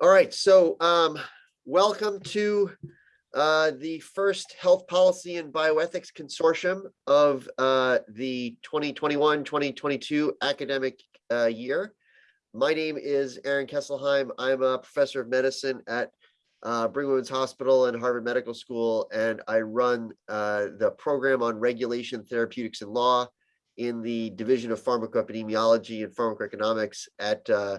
All right, so um, welcome to uh, the first Health Policy and Bioethics Consortium of uh, the 2021-2022 academic uh, year. My name is Aaron Kesselheim. I'm a professor of medicine at uh, Brigham Women's Hospital and Harvard Medical School, and I run uh, the program on regulation, therapeutics, and law in the Division of Pharmacoepidemiology and Pharmacoeconomics at uh,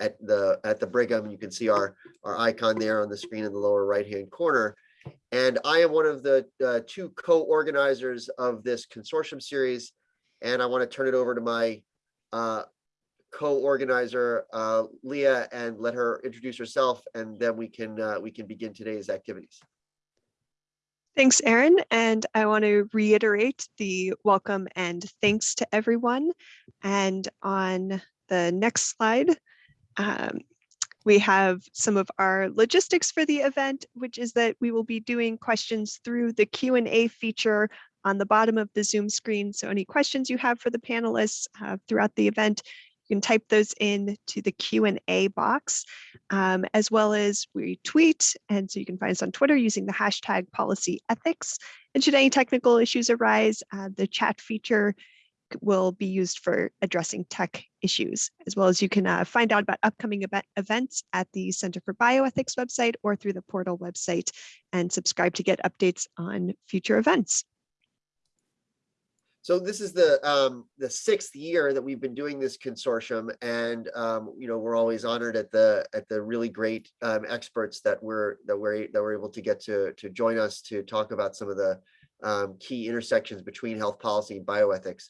at the at the Brigham. You can see our our icon there on the screen in the lower right hand corner. And I am one of the uh, two co-organizers of this consortium series. And I want to turn it over to my uh, co-organizer, uh, Leah, and let her introduce herself, and then we can uh, we can begin today's activities. Thanks, Aaron. And I want to reiterate the welcome and thanks to everyone. And on the next slide, um, we have some of our logistics for the event, which is that we will be doing questions through the Q&A feature on the bottom of the Zoom screen. So any questions you have for the panelists uh, throughout the event, you can type those in to the Q&A box, um, as well as we tweet. And so you can find us on Twitter using the hashtag policy ethics. And should any technical issues arise, uh, the chat feature will be used for addressing tech issues, as well as you can uh, find out about upcoming event events at the Center for Bioethics website or through the portal website and subscribe to get updates on future events. So this is the um, the sixth year that we've been doing this consortium, and um, you know we're always honored at the at the really great um, experts that we're that we're that we're able to get to to join us to talk about some of the um, key intersections between health policy and bioethics.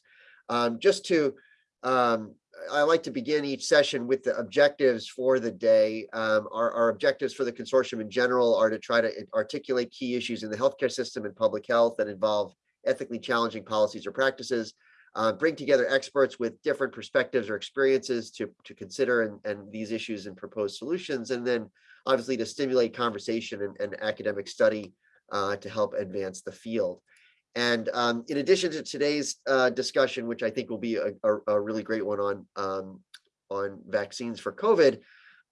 Um, just to, um, I like to begin each session with the objectives for the day. Um, our, our, objectives for the consortium in general are to try to articulate key issues in the healthcare system and public health that involve ethically challenging policies or practices, uh, bring together experts with different perspectives or experiences to, to consider and, and these issues and propose solutions, and then obviously to stimulate conversation and, and academic study uh, to help advance the field. And um, in addition to today's uh, discussion, which I think will be a, a, a really great one on um, on vaccines for COVID,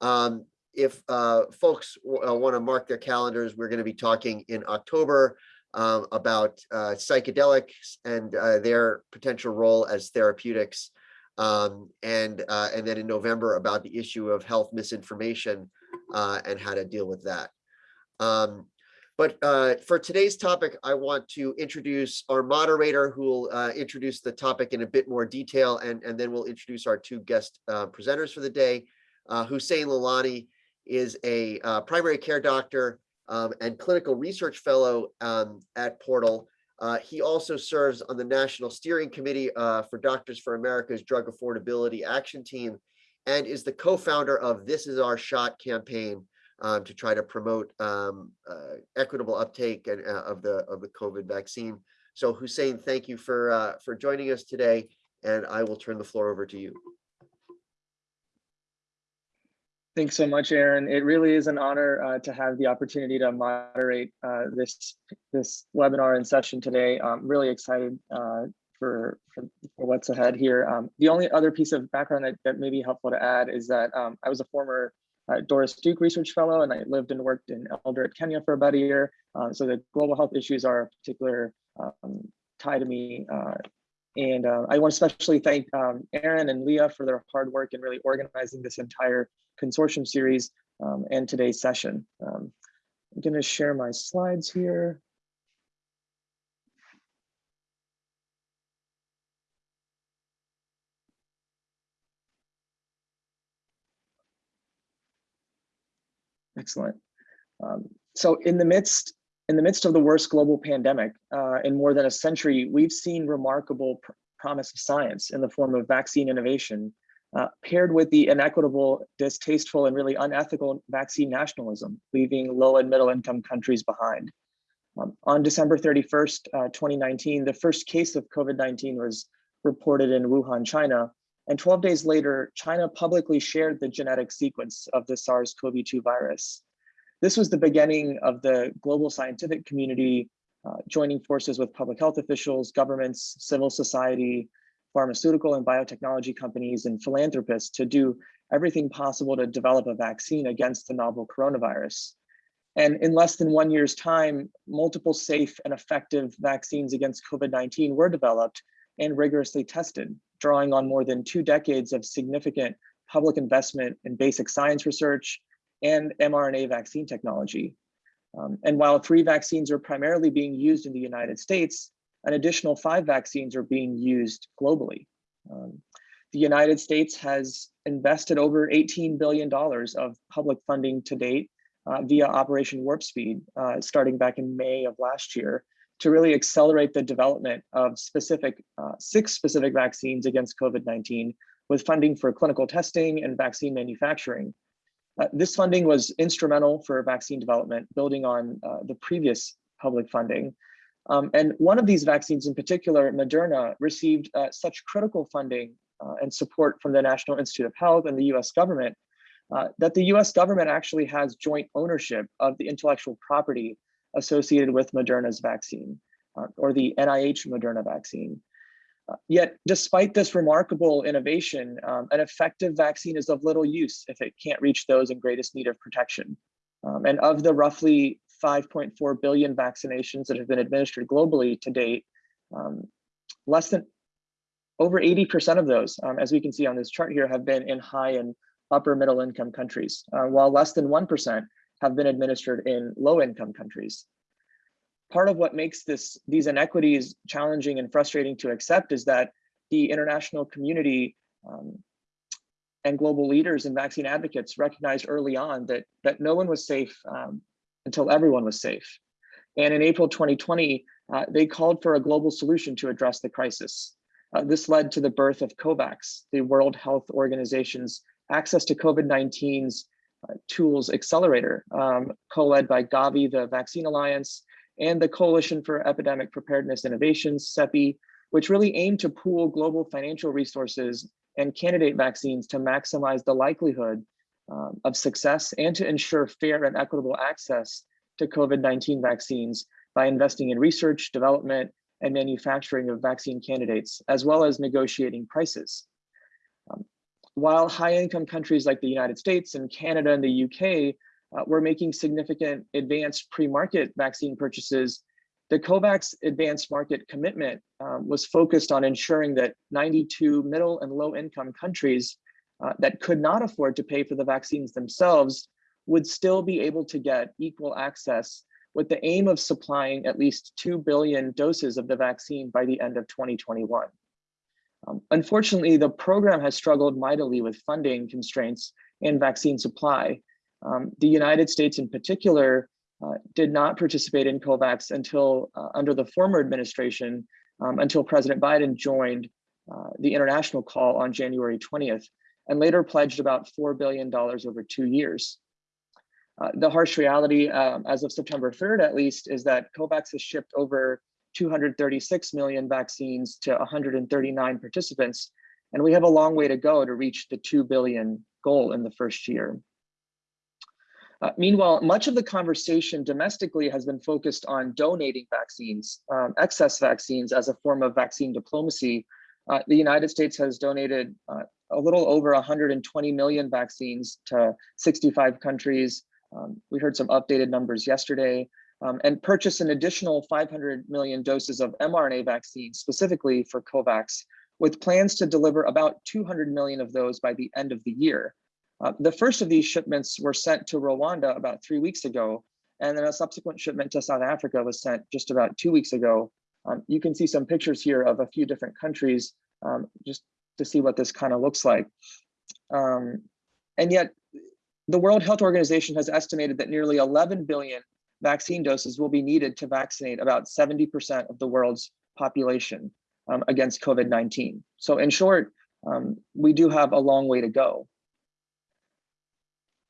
um, if uh, folks uh, want to mark their calendars, we're going to be talking in October um, about uh, psychedelics and uh, their potential role as therapeutics, um, and uh, and then in November about the issue of health misinformation and how to deal with that. Um, but uh, for today's topic, I want to introduce our moderator who will uh, introduce the topic in a bit more detail, and, and then we'll introduce our two guest uh, presenters for the day. Uh, Hussein Lalani is a uh, primary care doctor um, and clinical research fellow um, at Portal. Uh, he also serves on the National Steering Committee for Doctors for America's Drug Affordability Action Team and is the co-founder of This Is Our Shot campaign, um, to try to promote um, uh, equitable uptake and, uh, of the of the COVID vaccine. So Hussein, thank you for uh, for joining us today, and I will turn the floor over to you. Thanks so much, Aaron. It really is an honor uh, to have the opportunity to moderate uh, this this webinar and session today. I'm really excited uh, for, for, for, what's ahead here. Um, the only other piece of background that, that may be helpful to add is that um, I was a former uh, Doris Duke Research Fellow, and I lived and worked in Eldoret, Kenya for about a year. Uh, so the global health issues are a particular um, tie to me. Uh, and uh, I want to especially thank um, Aaron and Leah for their hard work in really organizing this entire consortium series um, and today's session. Um, I'm going to share my slides here. Excellent. Um, so in the midst in the midst of the worst global pandemic uh, in more than a century, we've seen remarkable pr promise of science in the form of vaccine innovation, uh, paired with the inequitable, distasteful, and really unethical vaccine nationalism, leaving low and middle income countries behind. Um, on December 31st, uh, 2019, the first case of COVID-19 was reported in Wuhan, China, and 12 days later, China publicly shared the genetic sequence of the SARS-CoV-2 virus. This was the beginning of the global scientific community uh, joining forces with public health officials, governments, civil society, pharmaceutical and biotechnology companies, and philanthropists to do everything possible to develop a vaccine against the novel coronavirus. And in less than one year's time, multiple safe and effective vaccines against COVID-19 were developed and rigorously tested, drawing on more than two decades of significant public investment in basic science research and mRNA vaccine technology. Um, and while three vaccines are primarily being used in the United States, an additional five vaccines are being used globally. Um, the United States has invested over $18 billion of public funding to date uh, via Operation Warp Speed, uh, starting back in May of last year, to really accelerate the development of specific, uh, six specific vaccines against COVID-19 with funding for clinical testing and vaccine manufacturing. Uh, this funding was instrumental for vaccine development, building on uh, the previous public funding. Um, and one of these vaccines in particular, Moderna, received uh, such critical funding uh, and support from the National Institute of Health and the US government uh, that the US government actually has joint ownership of the intellectual property associated with Moderna's vaccine uh, or the NIH Moderna vaccine. Uh, yet, despite this remarkable innovation, um, an effective vaccine is of little use if it can't reach those in greatest need of protection. Um, and of the roughly 5.4 billion vaccinations that have been administered globally to date, um, less than over 80% of those, um, as we can see on this chart here, have been in high and upper middle income countries, uh, while less than 1% have been administered in low income countries part of what makes this these inequities challenging and frustrating to accept is that the international community um, and global leaders and vaccine advocates recognized early on that that no one was safe um, until everyone was safe. And in April 2020, uh, they called for a global solution to address the crisis. Uh, this led to the birth of COVAX, the World Health Organization's access to COVID-19's uh, tools accelerator, um, co-led by Gavi, the Vaccine Alliance, and the Coalition for Epidemic Preparedness Innovations, CEPI, which really aim to pool global financial resources and candidate vaccines to maximize the likelihood um, of success and to ensure fair and equitable access to COVID-19 vaccines by investing in research, development, and manufacturing of vaccine candidates, as well as negotiating prices. While high-income countries like the United States and Canada and the UK uh, we're making significant advanced pre-market vaccine purchases. The COVAX advanced market commitment um, was focused on ensuring that 92 middle and low income countries uh, that could not afford to pay for the vaccines themselves would still be able to get equal access with the aim of supplying at least 2 billion doses of the vaccine by the end of 2021. Um, unfortunately, the program has struggled mightily with funding constraints and vaccine supply, um, the United States in particular uh, did not participate in COVAX until uh, under the former administration, um, until President Biden joined uh, the international call on January 20th, and later pledged about $4 billion over two years. Uh, the harsh reality, um, as of September 3rd at least, is that COVAX has shipped over 236 million vaccines to 139 participants, and we have a long way to go to reach the 2 billion goal in the first year. Uh, meanwhile, much of the conversation domestically has been focused on donating vaccines, um, excess vaccines as a form of vaccine diplomacy. Uh, the United States has donated uh, a little over 120 million vaccines to 65 countries. Um, we heard some updated numbers yesterday um, and purchase an additional 500 million doses of mRNA vaccines specifically for COVAX with plans to deliver about 200 million of those by the end of the year. Uh, the first of these shipments were sent to Rwanda about three weeks ago, and then a subsequent shipment to South Africa was sent just about two weeks ago. Um, you can see some pictures here of a few different countries um, just to see what this kind of looks like. Um, and yet, the World Health Organization has estimated that nearly 11 billion vaccine doses will be needed to vaccinate about 70% of the world's population um, against COVID-19. So in short, um, we do have a long way to go.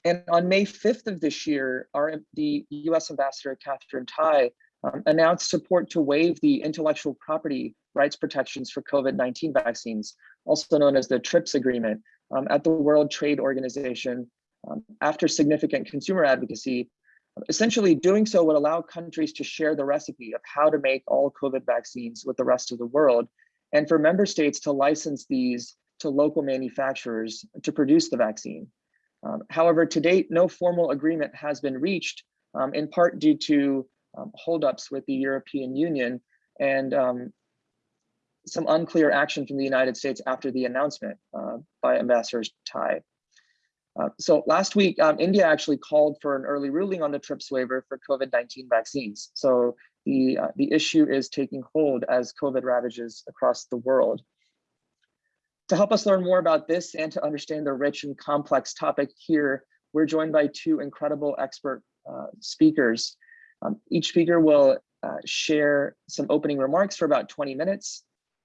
And on May 5th of this year, our, the US Ambassador Katherine Tai um, announced support to waive the intellectual property rights protections for COVID-19 vaccines, also known as the TRIPS agreement, um, at the World Trade Organization um, after significant consumer advocacy. Essentially, doing so would allow countries to share the recipe of how to make all COVID vaccines with the rest of the world, and for member states to license these to local manufacturers to produce the vaccine. Um, however, to date, no formal agreement has been reached, um, in part due to um, holdups with the European Union and um, some unclear action from the United States after the announcement uh, by Ambassador Tai. Uh, so last week, um, India actually called for an early ruling on the TRIPS waiver for COVID-19 vaccines. So the, uh, the issue is taking hold as COVID ravages across the world. To help us learn more about this and to understand the rich and complex topic here, we're joined by two incredible expert uh, speakers. Um, each speaker will uh, share some opening remarks for about 20 minutes.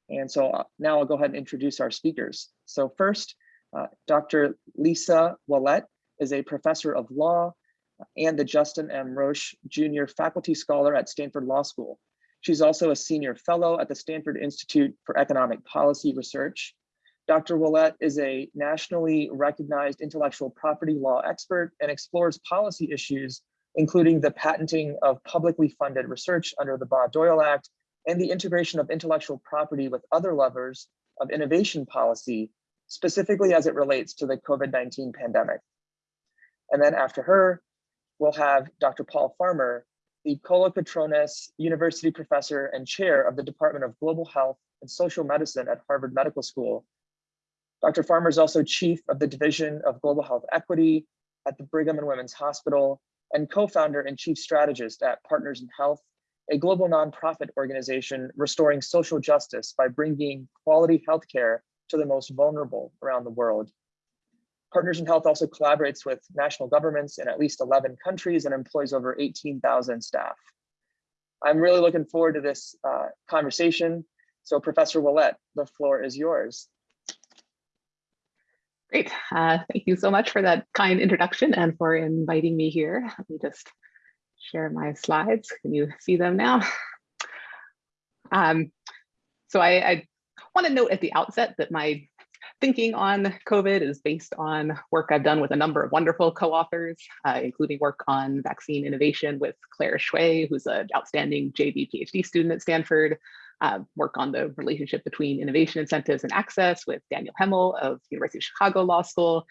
And so uh, now I'll go ahead and introduce our speakers. So first, uh, Dr. Lisa Ouellette is a professor of law and the Justin M. Roach Junior Faculty Scholar at Stanford Law School. She's also a senior fellow at the Stanford Institute for Economic Policy Research. Dr. Ouellette is a nationally recognized intellectual property law expert and explores policy issues, including the patenting of publicly funded research under the Bayh-Dole Act and the integration of intellectual property with other levers of innovation policy, specifically as it relates to the COVID-19 pandemic. And then after her, we'll have Dr. Paul Farmer, the Kolokotrones University Professor and Chair of the Department of Global Health and Social Medicine at Harvard Medical School. Dr. Farmer is also Chief of the Division of Global Health Equity at the Brigham and Women's Hospital and co-founder and chief strategist at Partners in Health, a global nonprofit organization restoring social justice by bringing quality healthcare to the most vulnerable around the world. Partners in Health also collaborates with national governments in at least 11 countries and employs over 18,000 staff. I'm really looking forward to this uh, conversation. So Professor Ouellette, the floor is yours. Great. Uh, thank you so much for that kind introduction and for inviting me here. Let me just share my slides. Can you see them now? Um, so I, I want to note at the outset that my thinking on COVID is based on work I've done with a number of wonderful co-authors, uh, including work on vaccine innovation with Claire Hsueh, who's an outstanding JD PhD student at Stanford, uh, work on the relationship between innovation incentives and access with Daniel Hemel of University of Chicago Law School,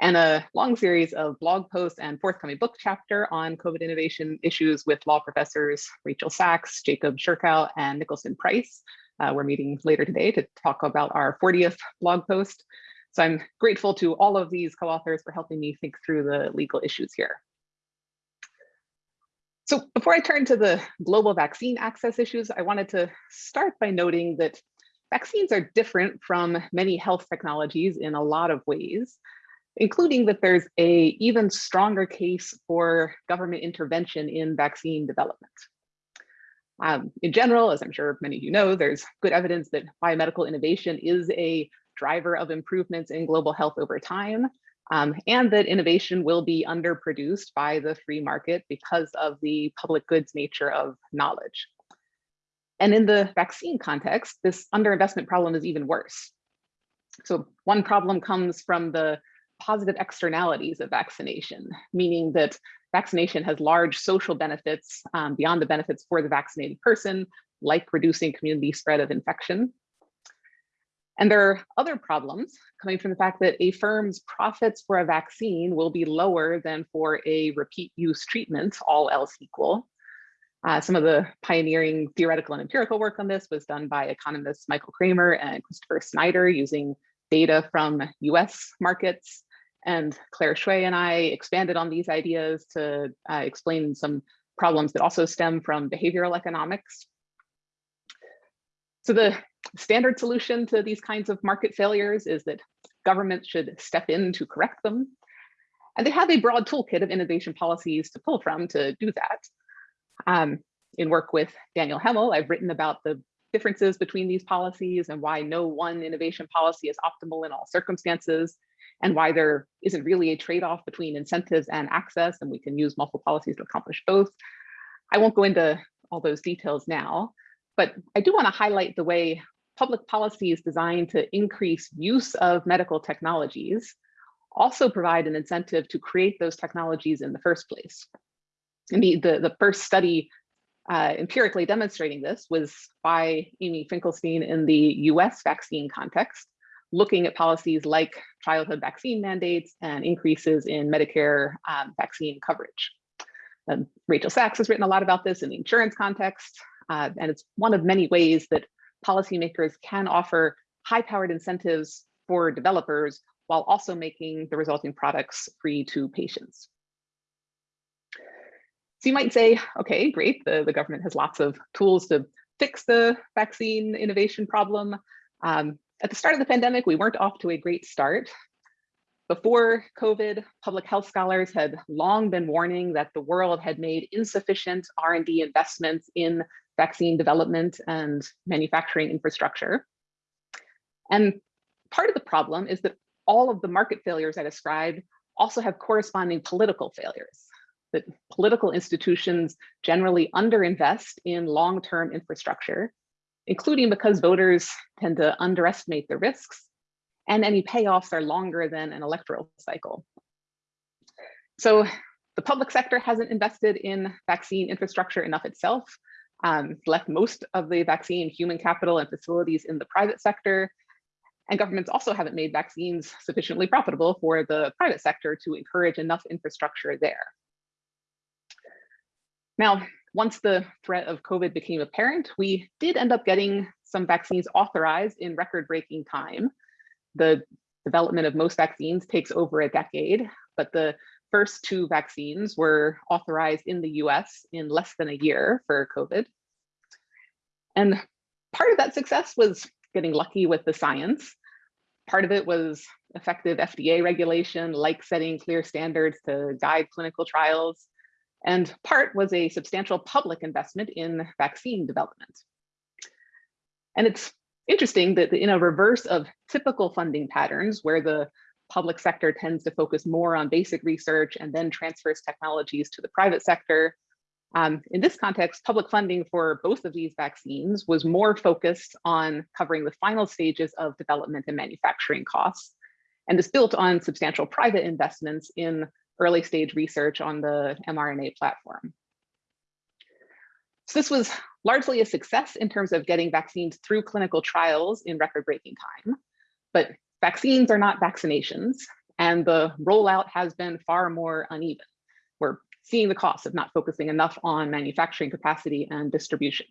and a long series of blog posts and forthcoming book chapter on COVID innovation issues with law professors Rachel Sachs, Jacob Sherkow, and Nicholson Price. Uh, we're meeting later today to talk about our 40th blog post. So I'm grateful to all of these co-authors for helping me think through the legal issues here. So before I turn to the global vaccine access issues, I wanted to start by noting that vaccines are different from many health technologies in a lot of ways, including that there's a even stronger case for government intervention in vaccine development. Um, in general, as I'm sure many of you know, there's good evidence that biomedical innovation is a driver of improvements in global health over time um, and that innovation will be underproduced by the free market because of the public goods nature of knowledge. And in the vaccine context, this underinvestment problem is even worse. So one problem comes from the positive externalities of vaccination, meaning that vaccination has large social benefits um, beyond the benefits for the vaccinated person, like reducing community spread of infection. And there are other problems coming from the fact that a firm's profits for a vaccine will be lower than for a repeat use treatment, all else equal. Uh, some of the pioneering theoretical and empirical work on this was done by economists Michael Kremer and Christopher Snyder using data from US markets. And Claire Hsueh and I expanded on these ideas to uh, explain some problems that also stem from behavioral economics. So the standard solution to these kinds of market failures is that governments should step in to correct them. And they have a broad toolkit of innovation policies to pull from to do that. Um, in work with Daniel Hemel, I've written about the differences between these policies and why no one innovation policy is optimal in all circumstances and why there isn't really a trade-off between incentives and access and we can use multiple policies to accomplish both. I won't go into all those details now, but I do want to highlight the way public policy is designed to increase use of medical technologies also provide an incentive to create those technologies in the first place. Indeed, the, the first study uh, empirically demonstrating this was by Amy Finkelstein in the US vaccine context, looking at policies like childhood vaccine mandates and increases in Medicare um, vaccine coverage. And Rachel Sachs has written a lot about this in the insurance context, uh, and it's one of many ways that policymakers can offer high-powered incentives for developers while also making the resulting products free to patients. So you might say, okay, great, the, the government has lots of tools to fix the vaccine innovation problem. Um, at the start of the pandemic, we weren't off to a great start. Before COVID, public health scholars had long been warning that the world had made insufficient R&D investments in vaccine development and manufacturing infrastructure. And part of the problem is that all of the market failures I described also have corresponding political failures that political institutions generally underinvest in long-term infrastructure, including because voters tend to underestimate the risks and any payoffs are longer than an electoral cycle. So the public sector hasn't invested in vaccine infrastructure enough itself, um, left most of the vaccine human capital and facilities in the private sector, and governments also haven't made vaccines sufficiently profitable for the private sector to encourage enough infrastructure there. Now, once the threat of COVID became apparent, we did end up getting some vaccines authorized in record-breaking time. The development of most vaccines takes over a decade, but the first two vaccines were authorized in the US in less than a year for COVID. And part of that success was getting lucky with the science. Part of it was effective FDA regulation, like setting clear standards to guide clinical trials and part was a substantial public investment in vaccine development. And it's interesting that in a reverse of typical funding patterns where the public sector tends to focus more on basic research and then transfers technologies to the private sector. Um, in this context, public funding for both of these vaccines was more focused on covering the final stages of development and manufacturing costs, and is built on substantial private investments in early stage research on the mRNA platform. So this was largely a success in terms of getting vaccines through clinical trials in record breaking time, but vaccines are not vaccinations and the rollout has been far more uneven. We're seeing the cost of not focusing enough on manufacturing capacity and distribution.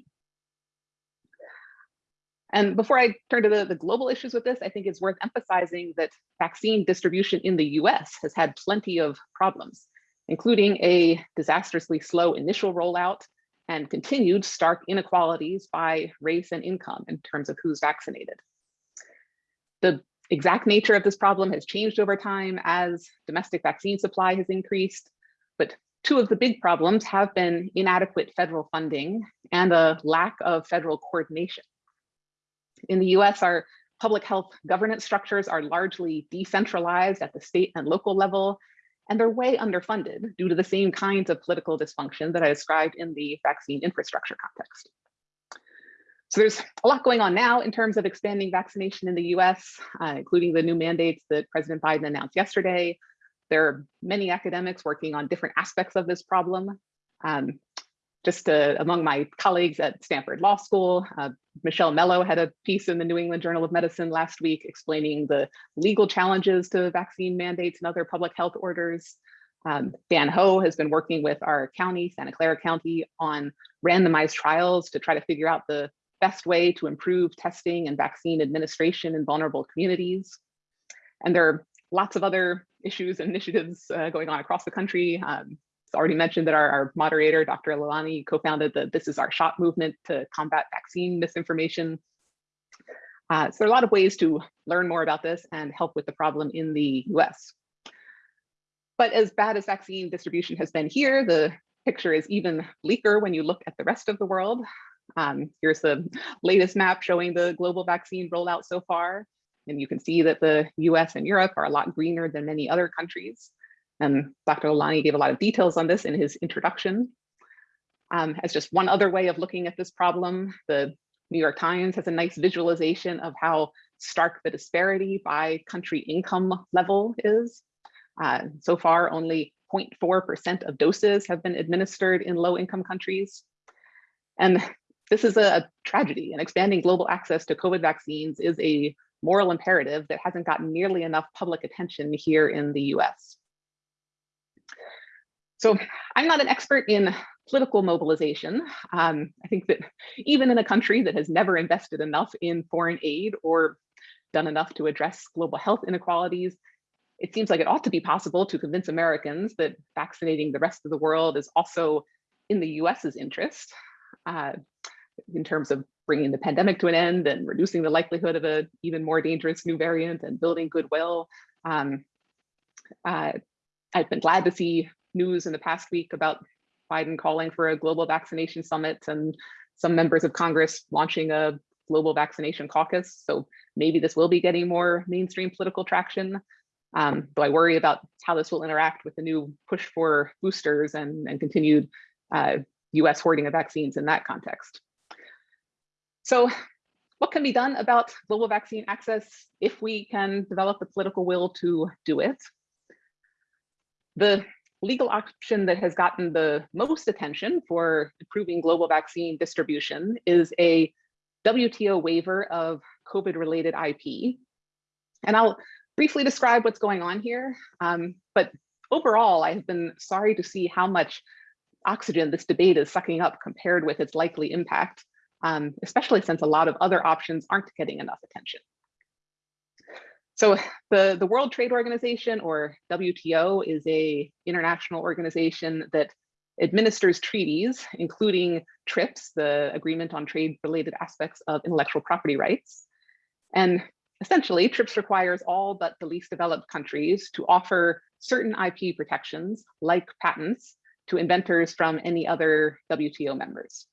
And before I turn to the, the global issues with this, I think it's worth emphasizing that vaccine distribution in the US has had plenty of problems, including a disastrously slow initial rollout and continued stark inequalities by race and income in terms of who's vaccinated. The exact nature of this problem has changed over time as domestic vaccine supply has increased, but two of the big problems have been inadequate federal funding and a lack of federal coordination. In the US, our public health governance structures are largely decentralized at the state and local level, and they're way underfunded due to the same kinds of political dysfunction that I described in the vaccine infrastructure context. So there's a lot going on now in terms of expanding vaccination in the US, uh, including the new mandates that President Biden announced yesterday. There are many academics working on different aspects of this problem. Um, just uh, among my colleagues at Stanford Law School, uh, Michelle Mello had a piece in the New England Journal of Medicine last week explaining the legal challenges to vaccine mandates and other public health orders. Um, Dan Ho has been working with our county, Santa Clara County, on randomized trials to try to figure out the best way to improve testing and vaccine administration in vulnerable communities. And there are lots of other issues and initiatives uh, going on across the country. Um, already mentioned that our, our moderator, Dr. Lalani, co-founded the This Is Our Shot movement to combat vaccine misinformation. Uh, so there are a lot of ways to learn more about this and help with the problem in the US. But as bad as vaccine distribution has been here, the picture is even bleaker when you look at the rest of the world. Um, here's the latest map showing the global vaccine rollout so far. And you can see that the US and Europe are a lot greener than many other countries. And Dr. Lalani gave a lot of details on this in his introduction. Um, as just one other way of looking at this problem, the New York Times has a nice visualization of how stark the disparity by country income level is. Uh, so far, only 0.4% of doses have been administered in low income countries. And this is a tragedy and expanding global access to COVID vaccines is a moral imperative that hasn't gotten nearly enough public attention here in the US. So I'm not an expert in political mobilization. Um, I think that even in a country that has never invested enough in foreign aid or done enough to address global health inequalities, it seems like it ought to be possible to convince Americans that vaccinating the rest of the world is also in the US's interest uh, in terms of bringing the pandemic to an end and reducing the likelihood of an even more dangerous new variant and building goodwill. Um, uh, I've been glad to see news in the past week about Biden calling for a global vaccination summit and some members of Congress launching a global vaccination caucus. So maybe this will be getting more mainstream political traction. Um, I worry about how this will interact with the new push for boosters and, and continued uh, US hoarding of vaccines in that context. So what can be done about global vaccine access if we can develop the political will to do it? The legal option that has gotten the most attention for improving global vaccine distribution is a WTO waiver of COVID related IP. And I'll briefly describe what's going on here. Um, but overall, I've been sorry to see how much oxygen this debate is sucking up compared with its likely impact, um, especially since a lot of other options aren't getting enough attention. So the, the World Trade Organization or WTO is a international organization that administers treaties, including TRIPS, the Agreement on Trade Related Aspects of Intellectual Property Rights. And essentially, TRIPS requires all but the least developed countries to offer certain IP protections, like patents, to inventors from any other WTO members.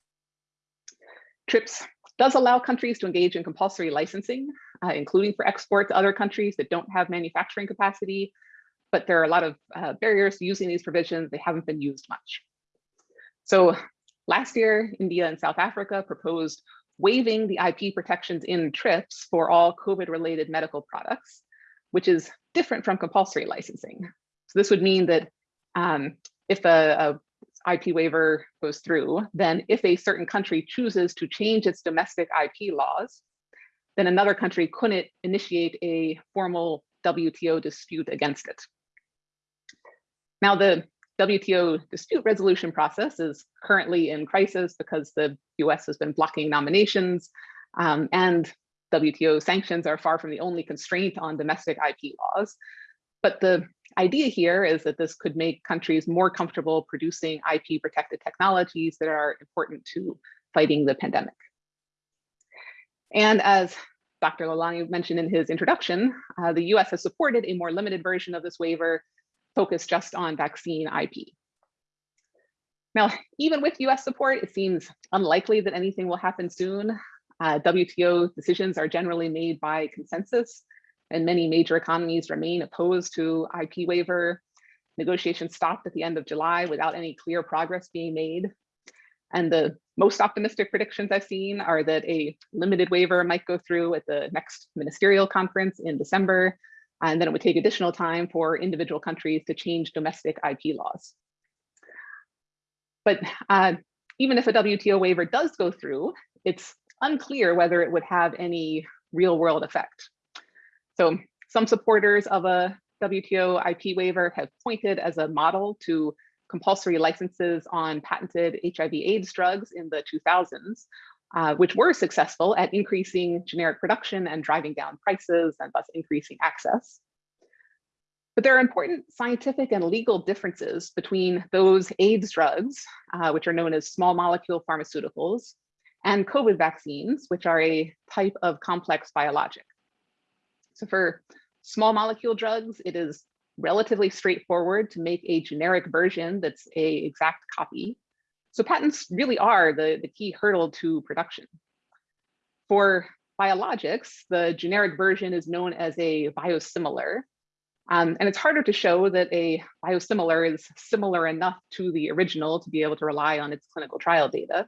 TRIPS does allow countries to engage in compulsory licensing, uh, including for export to other countries that don't have manufacturing capacity, but there are a lot of uh, barriers to using these provisions. They haven't been used much. So last year, India and South Africa proposed waiving the IP protections in TRIPS for all COVID-related medical products, which is different from compulsory licensing. So this would mean that um, if a, a IP waiver goes through, then if a certain country chooses to change its domestic IP laws, then another country couldn't initiate a formal WTO dispute against it. Now the WTO dispute resolution process is currently in crisis because the US has been blocking nominations um, and WTO sanctions are far from the only constraint on domestic IP laws. But the idea here is that this could make countries more comfortable producing IP protected technologies that are important to fighting the pandemic. And as Dr. Lalani mentioned in his introduction, uh, the US has supported a more limited version of this waiver focused just on vaccine IP. Now, even with US support, it seems unlikely that anything will happen soon. Uh, WTO decisions are generally made by consensus, and many major economies remain opposed to IP waiver. Negotiations stopped at the end of July without any clear progress being made. And the most optimistic predictions I've seen are that a limited waiver might go through at the next ministerial conference in December, and then it would take additional time for individual countries to change domestic IP laws. But uh, even if a WTO waiver does go through, it's unclear whether it would have any real world effect. So some supporters of a WTO IP waiver have pointed as a model to compulsory licenses on patented HIV AIDS drugs in the 2000s, uh, which were successful at increasing generic production and driving down prices and thus increasing access. But there are important scientific and legal differences between those AIDS drugs, uh, which are known as small molecule pharmaceuticals, and COVID vaccines, which are a type of complex biologic. So for small molecule drugs, it is relatively straightforward to make a generic version that's a exact copy. So patents really are the, the key hurdle to production. For biologics, the generic version is known as a biosimilar. Um, and it's harder to show that a biosimilar is similar enough to the original to be able to rely on its clinical trial data.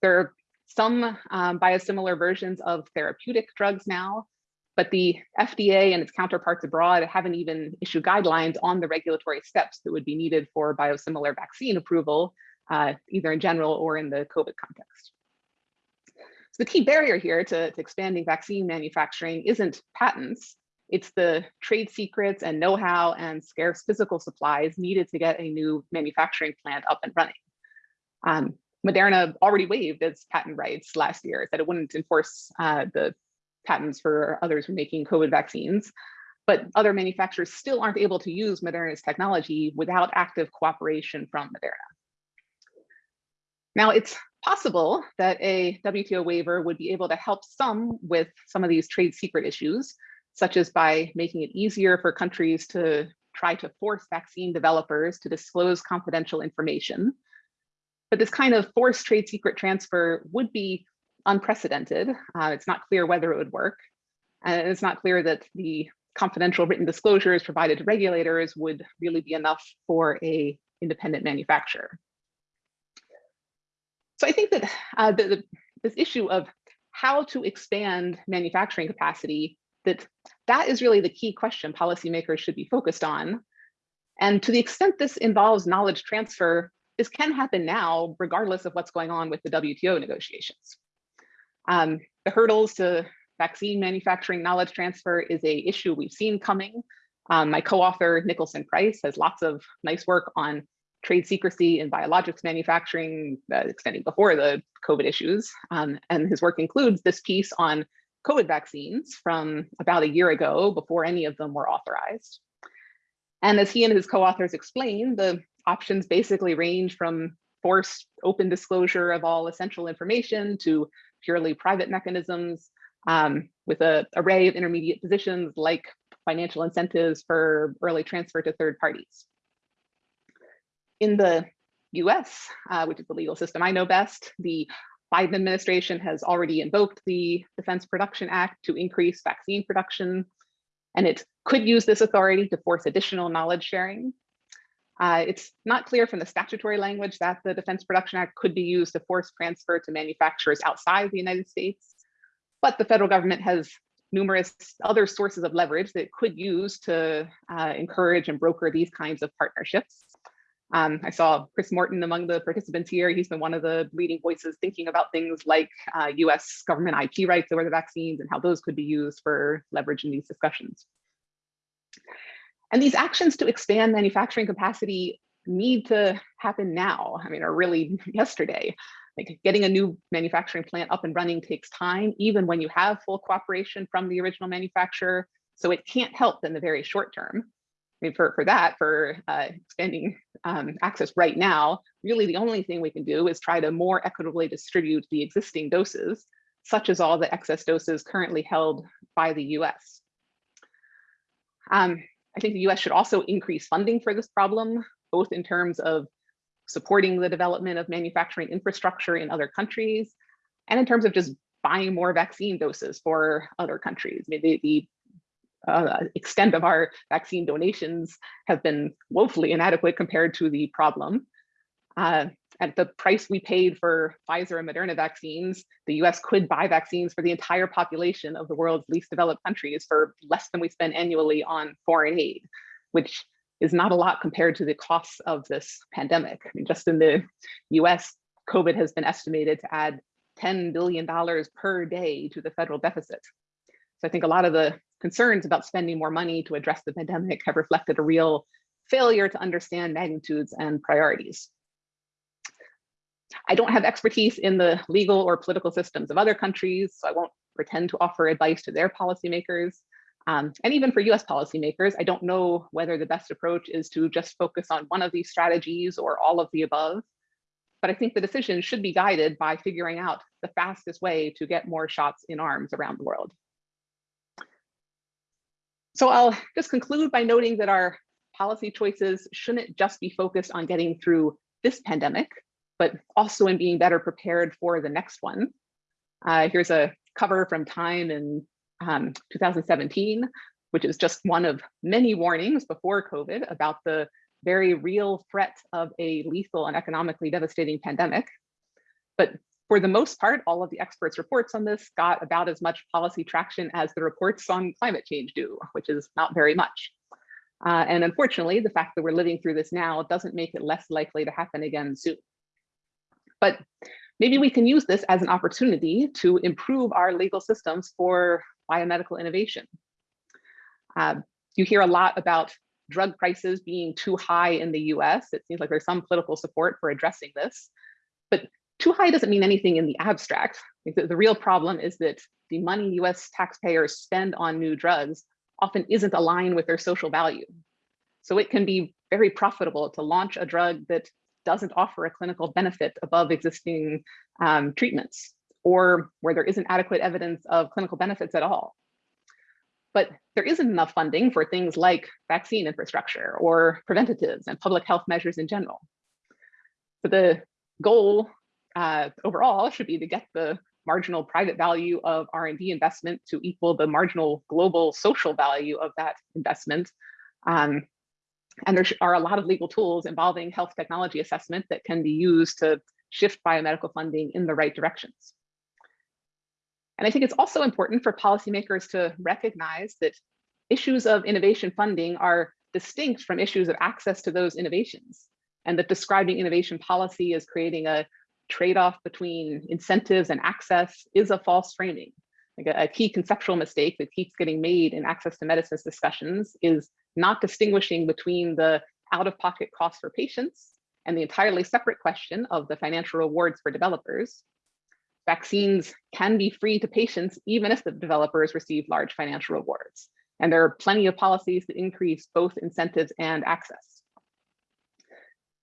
There are some um, biosimilar versions of therapeutic drugs now, but the FDA and its counterparts abroad haven't even issued guidelines on the regulatory steps that would be needed for biosimilar vaccine approval, uh, either in general or in the COVID context. So the key barrier here to, to expanding vaccine manufacturing isn't patents, it's the trade secrets and know-how and scarce physical supplies needed to get a new manufacturing plant up and running. Um, Moderna already waived its patent rights last year, that it wouldn't enforce uh, the patents for others who are making COVID vaccines, but other manufacturers still aren't able to use Moderna's technology without active cooperation from Moderna. Now, it's possible that a WTO waiver would be able to help some with some of these trade secret issues, such as by making it easier for countries to try to force vaccine developers to disclose confidential information. But this kind of forced trade secret transfer would be unprecedented. Uh, it's not clear whether it would work. And it's not clear that the confidential written disclosures provided to regulators would really be enough for a independent manufacturer. So I think that uh, the, the, this issue of how to expand manufacturing capacity, that that is really the key question policymakers should be focused on. And to the extent this involves knowledge transfer, this can happen now, regardless of what's going on with the WTO negotiations. Um, the hurdles to vaccine manufacturing knowledge transfer is a issue we've seen coming. Um, my co-author, Nicholson Price, has lots of nice work on trade secrecy in biologics manufacturing, uh, extending before the COVID issues. Um, and his work includes this piece on COVID vaccines from about a year ago before any of them were authorized. And as he and his co-authors explain, the options basically range from forced open disclosure of all essential information to purely private mechanisms um, with an array of intermediate positions like financial incentives for early transfer to third parties in the US, uh, which is the legal system I know best, the Biden administration has already invoked the Defense Production Act to increase vaccine production, and it could use this authority to force additional knowledge sharing. Uh, it's not clear from the statutory language that the Defense Production Act could be used to force transfer to manufacturers outside the United States, but the federal government has numerous other sources of leverage that it could use to uh, encourage and broker these kinds of partnerships. Um, I saw Chris Morten among the participants here. He's been one of the leading voices thinking about things like uh, US government IP rights over the vaccines and how those could be used for leverage in these discussions. And these actions to expand manufacturing capacity need to happen now. I mean, or really yesterday. Like getting a new manufacturing plant up and running takes time, even when you have full cooperation from the original manufacturer. So it can't help in the very short term. I mean, for, for that, for uh, expanding um, access right now, really the only thing we can do is try to more equitably distribute the existing doses, such as all the excess doses currently held by the US. Um, I think the US should also increase funding for this problem, both in terms of supporting the development of manufacturing infrastructure in other countries, and in terms of just buying more vaccine doses for other countries. I mean, the, the uh, extent of our vaccine donations have been woefully inadequate compared to the problem. Uh, at the price we paid for Pfizer and Moderna vaccines, the US could buy vaccines for the entire population of the world's least developed countries for less than we spend annually on foreign aid, which is not a lot compared to the costs of this pandemic. I mean, just in the US, COVID has been estimated to add $10 billion per day to the federal deficit. So I think a lot of the concerns about spending more money to address the pandemic have reflected a real failure to understand magnitudes and priorities. I don't have expertise in the legal or political systems of other countries, so I won't pretend to offer advice to their policymakers. Um, and even for US policymakers, I don't know whether the best approach is to just focus on one of these strategies or all of the above. But I think the decision should be guided by figuring out the fastest way to get more shots in arms around the world. So I'll just conclude by noting that our policy choices shouldn't just be focused on getting through this pandemic, but also in being better prepared for the next one. Uh, here's a cover from Time in um, 2017, which is just one of many warnings before COVID about the very real threat of a lethal and economically devastating pandemic. But for the most part, all of the experts' reports on this got about as much policy traction as the reports on climate change do, which is not very much. Uh, and unfortunately, the fact that we're living through this now doesn't make it less likely to happen again soon. But maybe we can use this as an opportunity to improve our legal systems for biomedical innovation. Uh, you hear a lot about drug prices being too high in the US. It seems like there's some political support for addressing this, but too high doesn't mean anything in the abstract. The, the real problem is that the money US taxpayers spend on new drugs often isn't aligned with their social value. So it can be very profitable to launch a drug that doesn't offer a clinical benefit above existing um, treatments or where there isn't adequate evidence of clinical benefits at all. But there isn't enough funding for things like vaccine infrastructure or preventatives and public health measures in general. So the goal uh, overall should be to get the marginal private value of R&D investment to equal the marginal global social value of that investment. Um, and there are a lot of legal tools involving health technology assessment that can be used to shift biomedical funding in the right directions. And I think it's also important for policymakers to recognize that issues of innovation funding are distinct from issues of access to those innovations and that describing innovation policy as creating a trade-off between incentives and access is a false framing. Like a, a, key conceptual mistake that keeps getting made in access to medicines discussions is not distinguishing between the out-of-pocket costs for patients and the entirely separate question of the financial rewards for developers. Vaccines can be free to patients even if the developers receive large financial rewards. And there are plenty of policies that increase both incentives and access.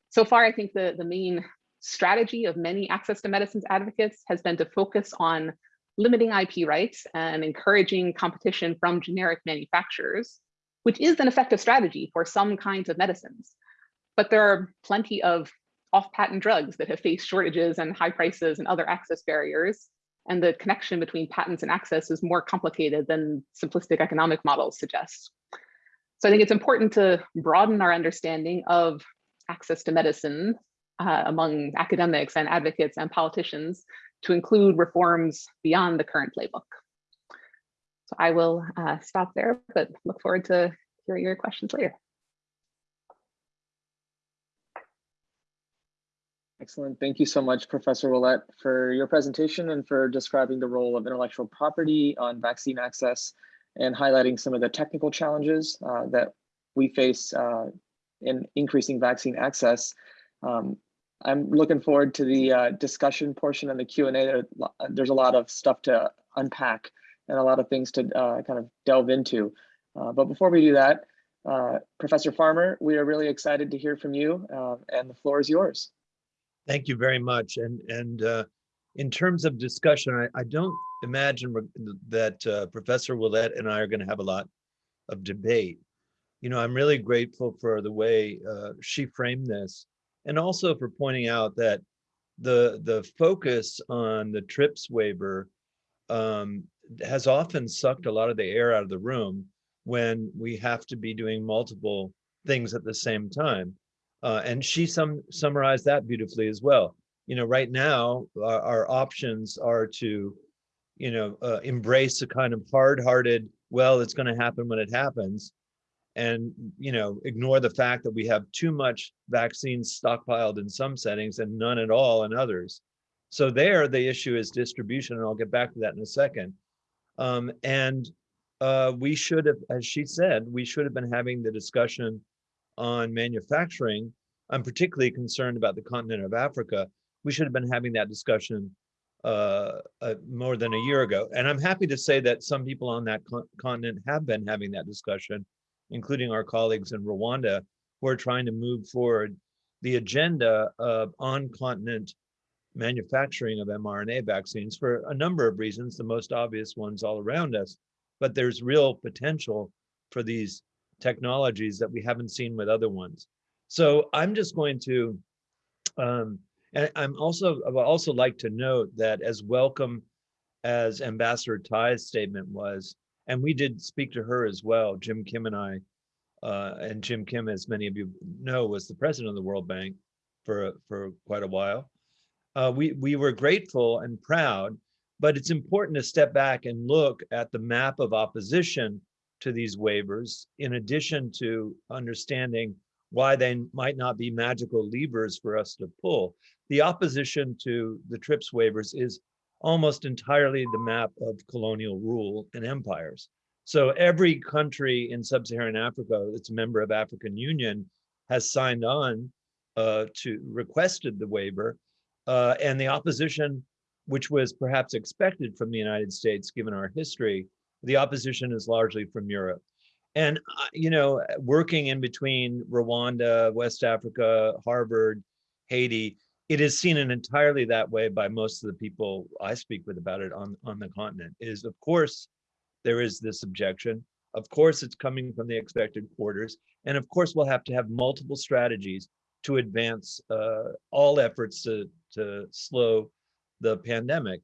So far, I think the, the main strategy of many access to medicines advocates has been to focus on limiting IP rights and encouraging competition from generic manufacturers, which is an effective strategy for some kinds of medicines. But there are plenty of off-patent drugs that have faced shortages and high prices and other access barriers. And the connection between patents and access is more complicated than simplistic economic models suggest. So I think it's important to broaden our understanding of access to medicine uh, among academics and advocates and politicians to include reforms beyond the current playbook. So I will uh, stop there, but look forward to hearing your questions later. Excellent. Thank you so much, Professor Willett, for your presentation and for describing the role of intellectual property on vaccine access and highlighting some of the technical challenges uh, that we face uh, in increasing vaccine access. Um, I'm looking forward to the uh, discussion portion and the Q&A. There's a lot of stuff to unpack and a lot of things to uh, kind of delve into. Uh, but before we do that, uh, Professor Farmer, we are really excited to hear from you uh, and the floor is yours. Thank you very much. And, and uh, in terms of discussion, I, I don't imagine that Professor Willett and I are gonna have a lot of debate. You know, I'm really grateful for the way she framed this and also for pointing out that the the focus on the TRIPS waiver um, has often sucked a lot of the air out of the room when we have to be doing multiple things at the same time. Uh, and she sum summarized that beautifully as well. You know, right now our, our options are to, you know, uh, embrace a kind of hard-hearted, well, it's going to happen when it happens, and you know ignore the fact that we have too much vaccines stockpiled in some settings and none at all in others so there the issue is distribution and i'll get back to that in a second um, and uh, we should have as she said we should have been having the discussion on manufacturing. I'm particularly concerned about the continent of africa. We should have been having that discussion uh, uh, more than a year ago. And i'm happy to say that some people on that con continent have been having that discussion including our colleagues in Rwanda, who are trying to move forward the agenda of on-continent manufacturing of mRNA vaccines for a number of reasons, the most obvious ones all around us. But there's real potential for these technologies that we haven't seen with other ones. So I'm just going to, um, and I'm also, I would also like to note that as welcome as Ambassador Tai's statement was, and we did speak to her as well, Jim Kim and I. Uh, and Jim Kim, as many of you know, was the president of the World Bank for for quite a while. Uh, we we were grateful and proud, but it's important to step back and look at the map of opposition to these waivers, in addition to understanding why they might not be magical levers for us to pull. The opposition to the TRIPS waivers is almost entirely the map of colonial rule and empires. So every country in sub-Saharan Africa that's a member of African Union has signed on uh, to requested the waiver, uh, and the opposition, which was perhaps expected from the United States given our history, the opposition is largely from Europe. And uh, you know, working in between Rwanda, West Africa, Harvard, Haiti, it is seen in entirely that way by most of the people I speak with about it on on the continent. Is of course there is this objection. Of course, it's coming from the expected quarters. And of course, we'll have to have multiple strategies to advance uh, all efforts to, to slow the pandemic.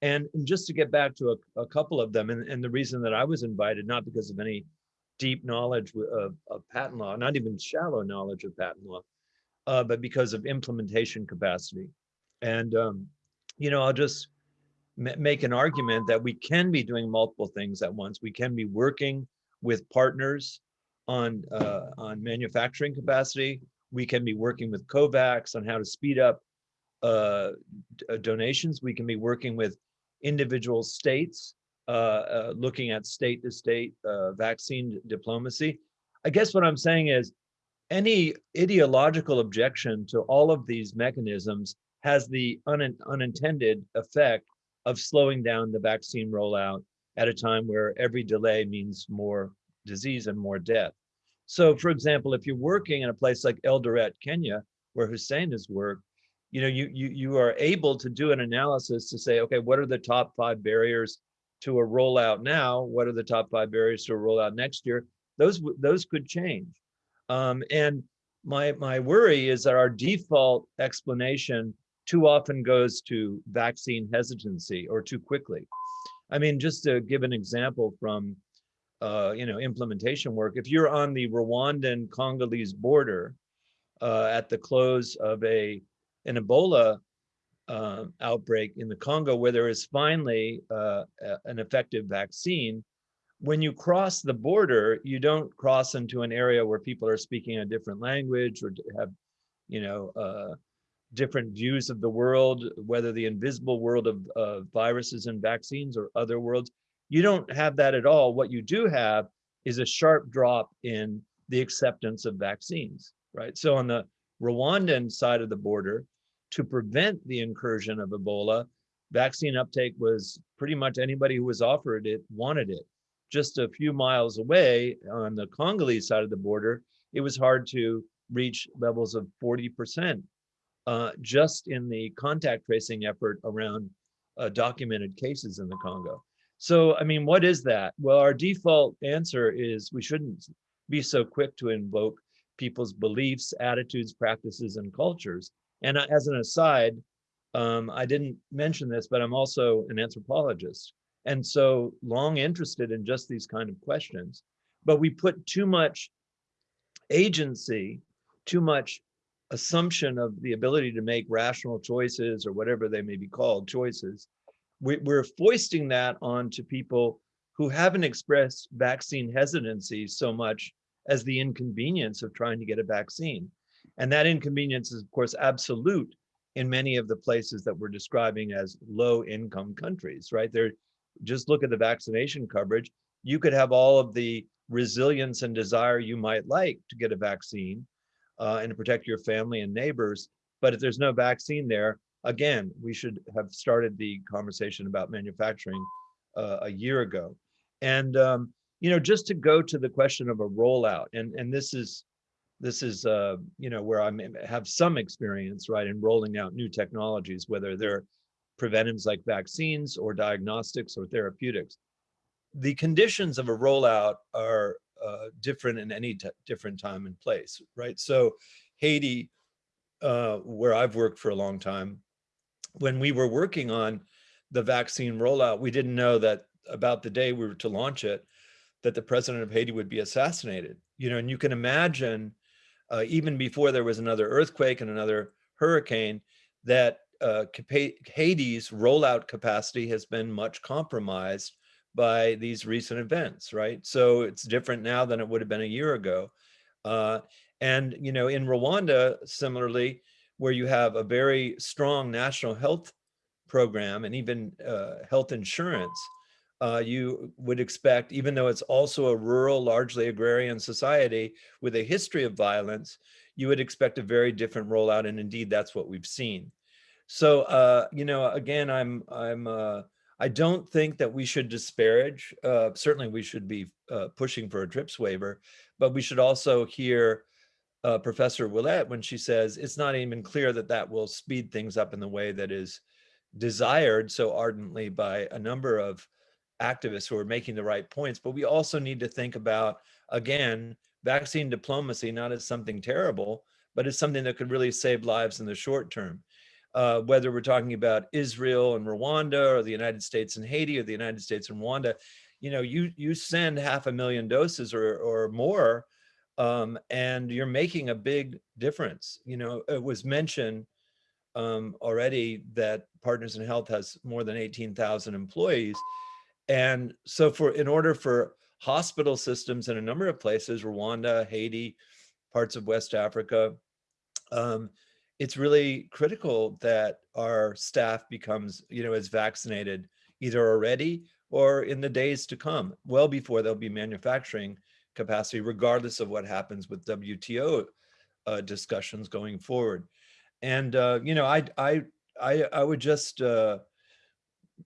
And, and just to get back to a, a couple of them, and, and the reason that I was invited, not because of any deep knowledge of, of patent law, not even shallow knowledge of patent law, uh, but because of implementation capacity. And, um, you know, I'll just make an argument that we can be doing multiple things at once. We can be working with partners on uh, on manufacturing capacity. We can be working with COVAX on how to speed up uh, uh donations. We can be working with individual states, uh, uh looking at state to state vaccine diplomacy. I guess what I'm saying is any ideological objection to all of these mechanisms has the un unintended effect of slowing down the vaccine rollout at a time where every delay means more disease and more death. So for example, if you're working in a place like Eldoret, Kenya, where Hussein has worked, you know, you, you, you are able to do an analysis to say, okay, what are the top five barriers to a rollout now? What are the top five barriers to a rollout next year? Those, those could change. Um, and my, my worry is that our default explanation too often goes to vaccine hesitancy or too quickly. I mean, just to give an example from, uh, you know, implementation work, if you're on the Rwandan Congolese border uh, at the close of a an Ebola uh, outbreak in the Congo, where there is finally uh, an effective vaccine, when you cross the border, you don't cross into an area where people are speaking a different language or have, you know, uh, different views of the world, whether the invisible world of, of viruses and vaccines or other worlds. You don't have that at all. What you do have is a sharp drop in the acceptance of vaccines, right? So on the Rwandan side of the border, to prevent the incursion of Ebola, vaccine uptake was pretty much anybody who was offered it wanted it. Just a few miles away on the Congolese side of the border, it was hard to reach levels of 40% uh, just in the contact tracing effort around uh, documented cases in the Congo. So, I mean, what is that? Well, our default answer is we shouldn't be so quick to invoke people's beliefs, attitudes, practices, and cultures. And as an aside, um, I didn't mention this, but I'm also an anthropologist. And so long interested in just these kind of questions. But we put too much agency, too much assumption of the ability to make rational choices or whatever they may be called choices, we, we're foisting that onto people who haven't expressed vaccine hesitancy so much as the inconvenience of trying to get a vaccine. And that inconvenience is, of course, absolute in many of the places that we're describing as low income countries, right? There, just look at the vaccination coverage. You could have all of the resilience and desire you might like to get a vaccine, uh, and to protect your family and neighbors. But if there's no vaccine there, again, we should have started the conversation about manufacturing uh, a year ago. And um, you know, just to go to the question of a rollout, and and this is this is uh, you know where I have some experience, right, in rolling out new technologies, whether they're preventives like vaccines or diagnostics or therapeutics. The conditions of a rollout are uh, different in any different time and place, right? So Haiti, uh, where I've worked for a long time, when we were working on the vaccine rollout, we didn't know that about the day we were to launch it, that the president of Haiti would be assassinated. You know, and you can imagine, uh, even before there was another earthquake and another hurricane, that uh, Haiti's rollout capacity has been much compromised by these recent events, right? So it's different now than it would have been a year ago. Uh, And, you know, in Rwanda, similarly, where you have a very strong national health program and even uh, health insurance, uh, you would expect, even though it's also a rural, largely agrarian society with a history of violence, you would expect a very different rollout. And indeed, that's what we've seen. So, uh, you know, again, I'm, I'm, uh, I don't think that we should disparage. Uh, certainly, we should be uh, pushing for a TRIPS waiver, but we should also hear uh, Professor Willett when she says it's not even clear that that will speed things up in the way that is desired so ardently by a number of activists who are making the right points. But we also need to think about, again, vaccine diplomacy, not as something terrible, but as something that could really save lives in the short term. Uh, whether we're talking about Israel and Rwanda or the United States and Haiti or the United States and Rwanda, you know, you you send half a million doses or, or more um, and you're making a big difference. You know, it was mentioned um, already that Partners in Health has more than 18,000 employees. And so for in order for hospital systems in a number of places, Rwanda, Haiti, parts of West Africa, um, it's really critical that our staff becomes, you know, is vaccinated either already or in the days to come, well before they'll be manufacturing capacity, regardless of what happens with WTO uh, discussions going forward. And, uh, you know, I, I, I, I would just, uh,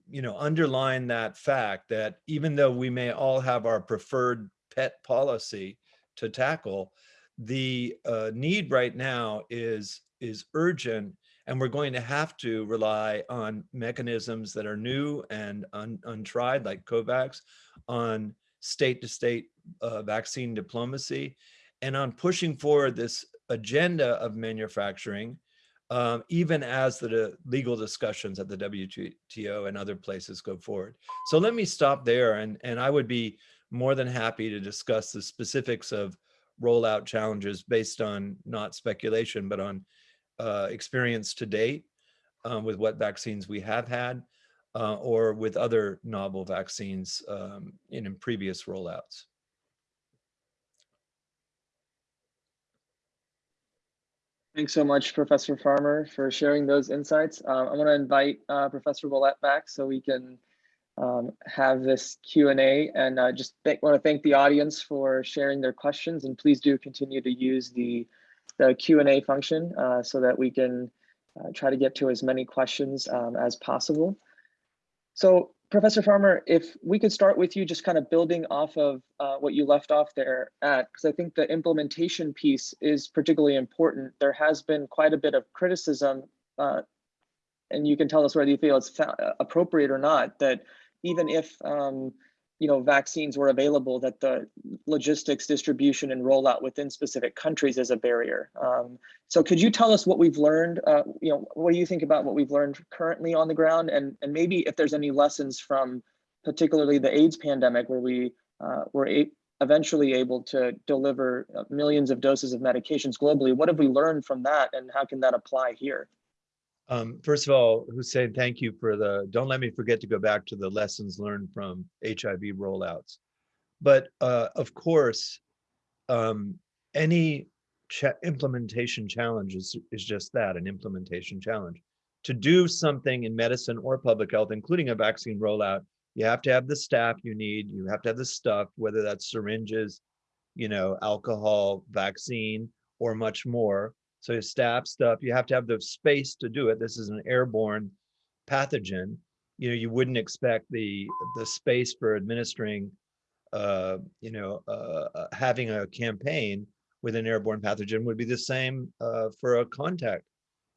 you know, underline that fact that even though we may all have our preferred pet policy to tackle, the uh, need right now is is urgent and we're going to have to rely on mechanisms that are new and un untried like COVAX, on state to state uh, vaccine diplomacy, and on pushing forward this agenda of manufacturing, um, even as the legal discussions at the WTO and other places go forward. So let me stop there and, and I would be more than happy to discuss the specifics of rollout challenges based on not speculation, but on uh, experience to date um, with what vaccines we have had uh, or with other novel vaccines um, in, in previous rollouts. Thanks so much, Professor Farmer, for sharing those insights. Uh, I'm going to invite uh, Professor Willett back so we can um, have this Q&A and uh, just want to thank the audience for sharing their questions and please do continue to use the, the Q&A function uh, so that we can uh, try to get to as many questions um, as possible. So Professor Farmer, if we could start with you just kind of building off of uh, what you left off there at, because I think the implementation piece is particularly important. There has been quite a bit of criticism, uh, and you can tell us whether you feel it's appropriate or not, that even if um, you know, vaccines were available, that the logistics, distribution, and rollout within specific countries is a barrier. Um, so could you tell us what we've learned, uh, you know, what do you think about what we've learned currently on the ground? And, and maybe if there's any lessons from particularly the AIDS pandemic where we uh, were eventually able to deliver uh, millions of doses of medications globally, what have we learned from that and how can that apply here? Um, first of all, Hussein, thank you for the, don't let me forget to go back to the lessons learned from HIV rollouts. But uh, of course, um, any ch implementation challenge is, is just that, an implementation challenge. To do something in medicine or public health, including a vaccine rollout, you have to have the staff you need, you have to have the stuff, whether that's syringes, you know, alcohol, vaccine, or much more. So staff stuff, you have to have the space to do it. This is an airborne pathogen. You know, you wouldn't expect the the space for administering, uh, you know, uh, uh having a campaign with an airborne pathogen would be the same uh, for a contact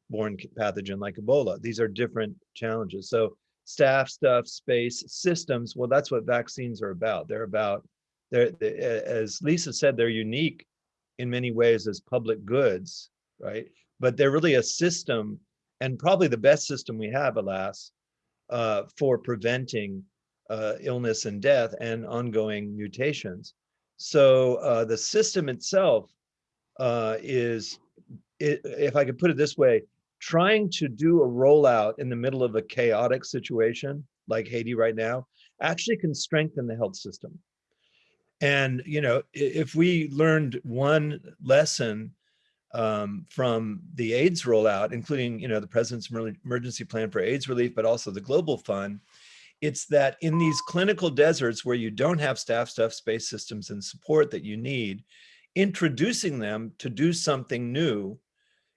borne pathogen like Ebola. These are different challenges. So staff stuff, space, systems, well, that's what vaccines are about. They're about, they're, they, as Lisa said, they're unique in many ways as public goods right? But they're really a system and probably the best system we have, alas, uh, for preventing uh, illness and death and ongoing mutations. So uh, the system itself uh, is, if I could put it this way, trying to do a rollout in the middle of a chaotic situation like Haiti right now actually can strengthen the health system. And, you know, if we learned one lesson um, from the AIDS rollout, including, you know, the president's emergency plan for AIDS relief, but also the global fund, it's that in these clinical deserts where you don't have staff, stuff, space systems and support that you need, introducing them to do something new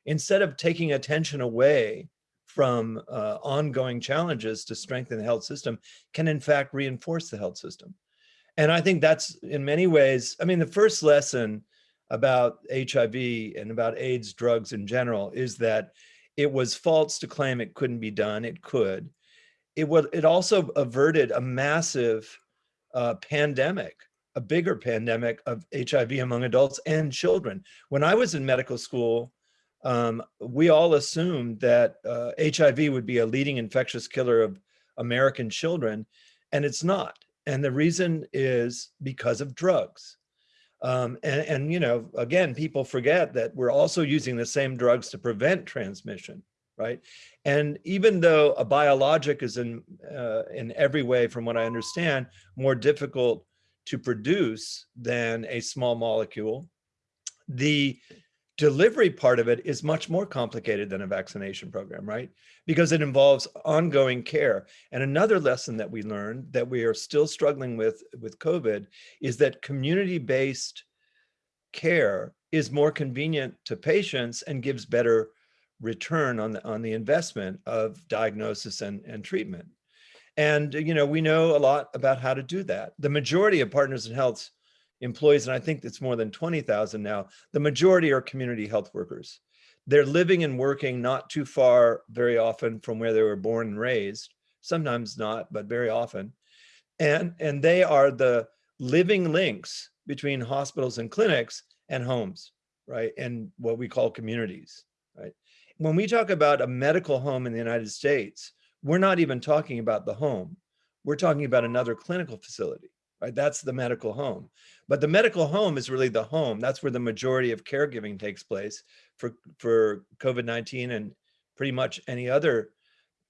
instead of taking attention away from uh, ongoing challenges to strengthen the health system can in fact reinforce the health system. And I think that's in many ways, I mean, the first lesson about HIV and about AIDS drugs in general is that it was false to claim it couldn't be done. It could. It would. It also averted a massive uh, pandemic, a bigger pandemic of HIV among adults and children. When I was in medical school, um, we all assumed that uh, HIV would be a leading infectious killer of American children, and it's not. And the reason is because of drugs. Um, and, and, you know, again, people forget that we're also using the same drugs to prevent transmission, right? And even though a biologic is in, uh, in every way, from what I understand, more difficult to produce than a small molecule, the delivery part of it is much more complicated than a vaccination program, right? Because it involves ongoing care. And another lesson that we learned that we are still struggling with with COVID is that community-based care is more convenient to patients and gives better return on the on the investment of diagnosis and, and treatment. And you know, we know a lot about how to do that. The majority of Partners in Health's employees, and I think it's more than 20,000 now, the majority are community health workers. They're living and working not too far very often from where they were born and raised, sometimes not, but very often. And, and they are the living links between hospitals and clinics and homes, right? And what we call communities, right? When we talk about a medical home in the United States, we're not even talking about the home. We're talking about another clinical facility, right? That's the medical home. But the medical home is really the home. That's where the majority of caregiving takes place for, for COVID-19 and pretty much any other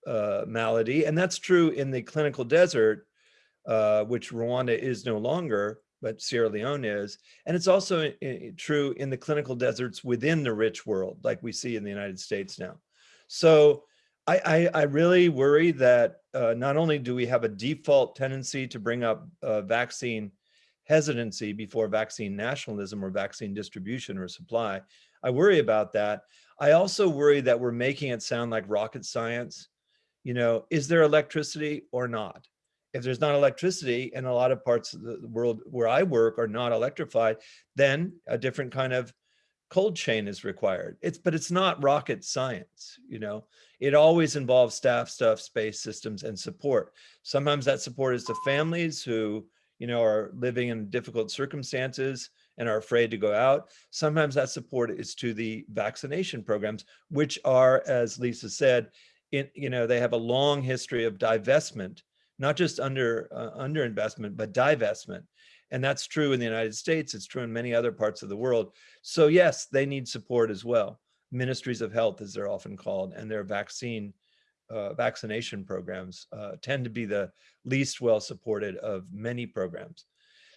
uh, malady. And that's true in the clinical desert, uh, which Rwanda is no longer, but Sierra Leone is. And it's also i- i- true in the clinical deserts within the rich world, like we see in the United States now. So I, I, I really worry that uh, not only do we have a default tendency to bring up uh, vaccine hesitancy before vaccine nationalism or vaccine distribution or supply, I worry about that. I also worry that we're making it sound like rocket science. You know, is there electricity or not? If there's not electricity and a lot of parts of the world where I work are not electrified, then a different kind of cold chain is required. It's but it's not rocket science, you know. It always involves staff, stuff, space systems, and support. Sometimes that support is to families who, you know, are living in difficult circumstances and are afraid to go out. Sometimes that support is to the vaccination programs, which are, as Lisa said, in, you know, they have a long history of divestment, not just under uh, underinvestment, but divestment. And that's true in the United States. It's true in many other parts of the world. So yes, they need support as well. Ministries of health, as they're often called, and their vaccine uh, vaccination programs uh, tend to be the least well supported of many programs.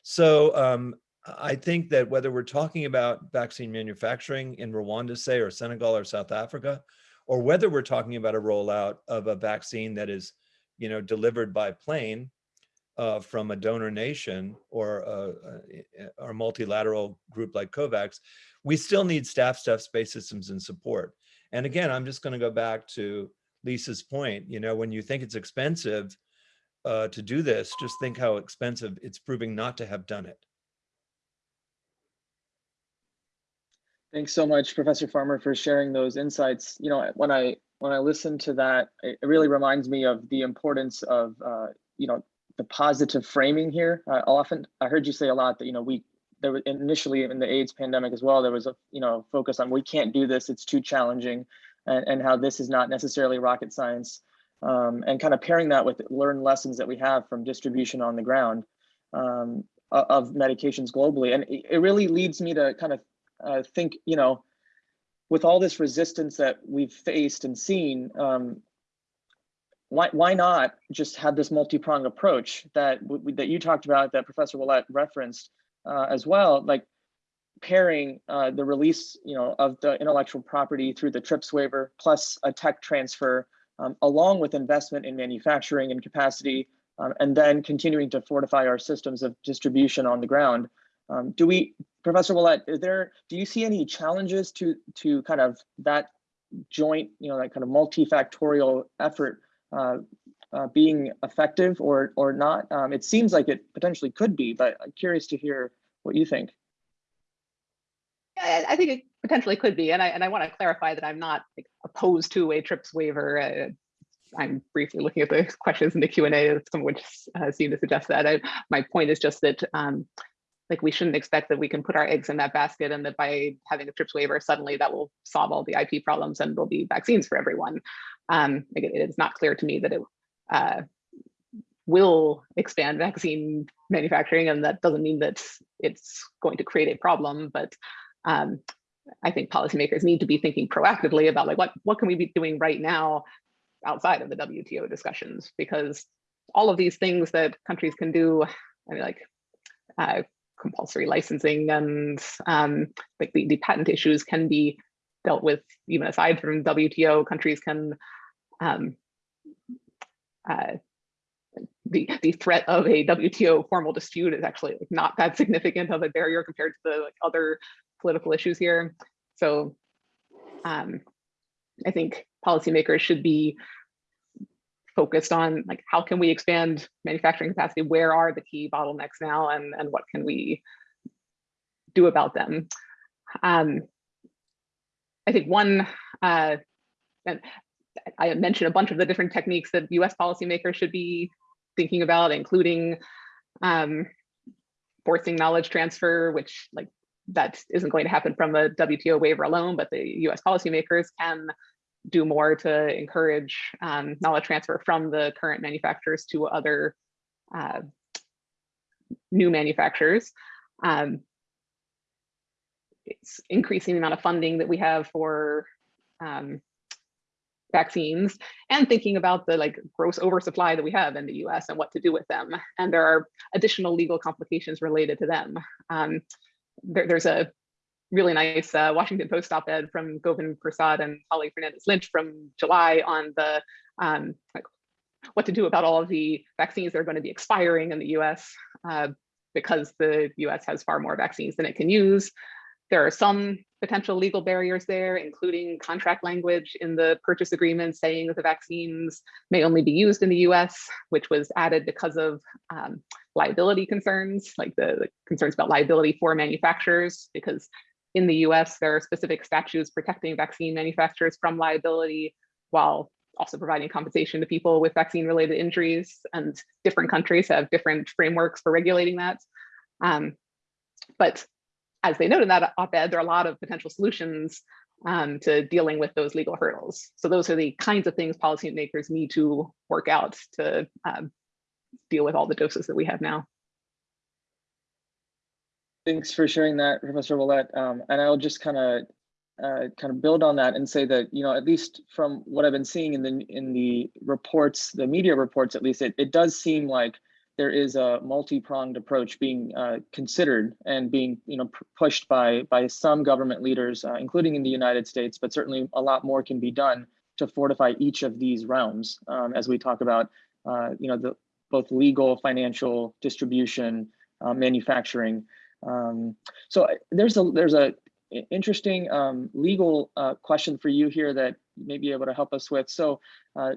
So um, I think that whether we're talking about vaccine manufacturing in Rwanda, say, or Senegal or South Africa, or whether we're talking about a rollout of a vaccine that is, you know, delivered by plane uh, from a donor nation or a, multilateral group like COVAX, we still need staff, stuff, space systems, and support. And again, I'm just going to go back to Lisa's point. You know, when you think it's expensive uh, to do this, just think how expensive it's proving not to have done it. Thanks so much, Professor Farmer, for sharing those insights. You know, when I when I listen to that, it really reminds me of the importance of uh, you know the positive framing here. Uh, often, I heard you say a lot that you know we there was initially in the AIDS pandemic as well. There was a you know focus on we can't do this; it's too challenging, and, and how this is not necessarily rocket science. Um, and kind of pairing that with learned lessons that we have from distribution on the ground um, of medications globally, and it really leads me to kind of uh, think, you know, with all this resistance that we've faced and seen, um, why why not just have this multi-pronged approach that that you talked about, that Professor Willett referenced, uh, as well, like pairing uh, the release, you know, of the intellectual property through the TRIPS waiver plus a tech transfer, um, along with investment in manufacturing and capacity, um, and then continuing to fortify our systems of distribution on the ground. Um, do we, Professor Willett, is there, do you see any challenges to to kind of that joint, you know, that kind of multifactorial effort uh, uh, being effective or or not? Um, it seems like it potentially could be, but I'm curious to hear what you think. I, I think it potentially could be, and I and I want to clarify that I'm not like, opposed to a TRIPS waiver. Uh, I'm briefly looking at the questions in the Q and A, some of which uh, seem to suggest that. I, my point is just that um, like we shouldn't expect that we can put our eggs in that basket and that by having a TRIPS waiver, suddenly that will solve all the IP problems and there'll be vaccines for everyone. Um, like it, it's not clear to me that it uh, will expand vaccine manufacturing, and that doesn't mean that it's going to create a problem, but um, I think policymakers need to be thinking proactively about like what what can we be doing right now outside of the WTO discussions because all of these things that countries can do, I mean, like uh, compulsory licensing and um, like the, the patent issues can be dealt with even aside from WTO. Countries can um, uh, the the threat of a WTO formal dispute is actually not that significant of a barrier compared to the like, other political issues here. So um, I think policymakers should be focused on like how can we expand manufacturing capacity? Where are the key bottlenecks now, and and what can we do about them? Um, I think one, uh, and I mentioned a bunch of the different techniques that U.S. policymakers should be thinking about, including um, forcing knowledge transfer, which like that isn't going to happen from a WTO waiver alone, but the US policymakers can do more to encourage um, knowledge transfer from the current manufacturers to other uh, new manufacturers. Um, it's increasing the amount of funding that we have for um, vaccines and thinking about the like gross oversupply that we have in the US and what to do with them. And there are additional legal complications related to them. Um, there, there's a really nice uh, Washington Post op-ed from Govind Persad and Holly Fernandez Lynch from July on the um, like, what to do about all of the vaccines that are going to be expiring in the US uh, because the US has far more vaccines than it can use. There are some potential legal barriers there, including contract language in the purchase agreement saying that the vaccines may only be used in the US, which was added because of um, liability concerns, like the, the concerns about liability for manufacturers, because in the US, there are specific statutes protecting vaccine manufacturers from liability while also providing compensation to people with vaccine related injuries and different countries have different frameworks for regulating that. Um, but as they noted in that op-ed, there are a lot of potential solutions um, to dealing with those legal hurdles. So those are the kinds of things policymakers need to work out to um, deal with all the doses that we have now. Thanks for sharing that, Professor Willett. Um, and I'll just kind of uh, kind of build on that and say that you know at least from what I've been seeing in the in the reports, the media reports at least, it, it does seem like there is a multi-pronged approach being uh, considered and being you know pushed by by some government leaders, uh, including in the United States, but certainly a lot more can be done to fortify each of these realms um, as we talk about uh, you know the both legal, financial, distribution, uh, manufacturing. Um, so there's a there's a interesting um, legal uh, question for you here that you may be able to help us with. So uh,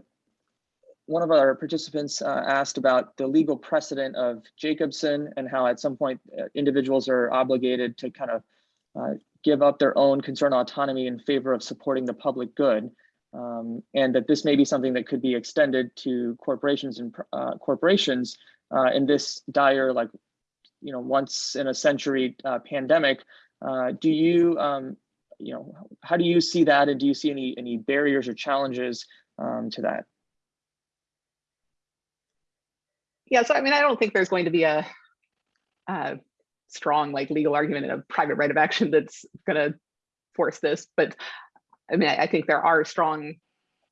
one of our participants uh, asked about the legal precedent of Jacobson and how at some point uh, individuals are obligated to kind of uh, give up their own concern autonomy in favor of supporting the public good. Um, and that this may be something that could be extended to corporations and uh, corporations in this dire, like, you know, once in a century uh, pandemic. do you, um, you know, how do you see that? And do you see any any barriers or challenges um, to that? Yeah, so I mean, I don't think there's going to be a, a strong like legal argument in a private right of action that's going to force this, but I mean, I, I think there are strong,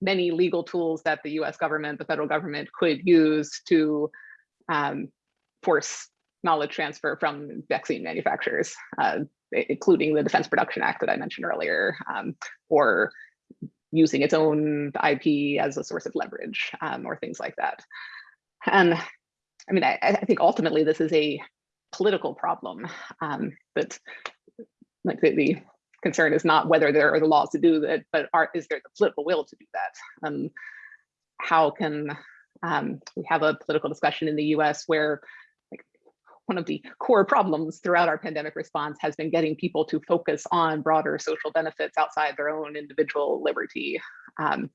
many legal tools that the U.S. government, the federal government, could use to um, force knowledge transfer from vaccine manufacturers, uh, including the Defense Production Act that I mentioned earlier, um, or using its own IP as a source of leverage um, or things like that. And I mean, I, I think ultimately this is a political problem um, that like the, the concern is not whether there are the laws to do that, but are, is there the political will to do that? Um, how can um, we have a political discussion in the US where one of the core problems throughout our pandemic response has been getting people to focus on broader social benefits outside their own individual liberty. Um,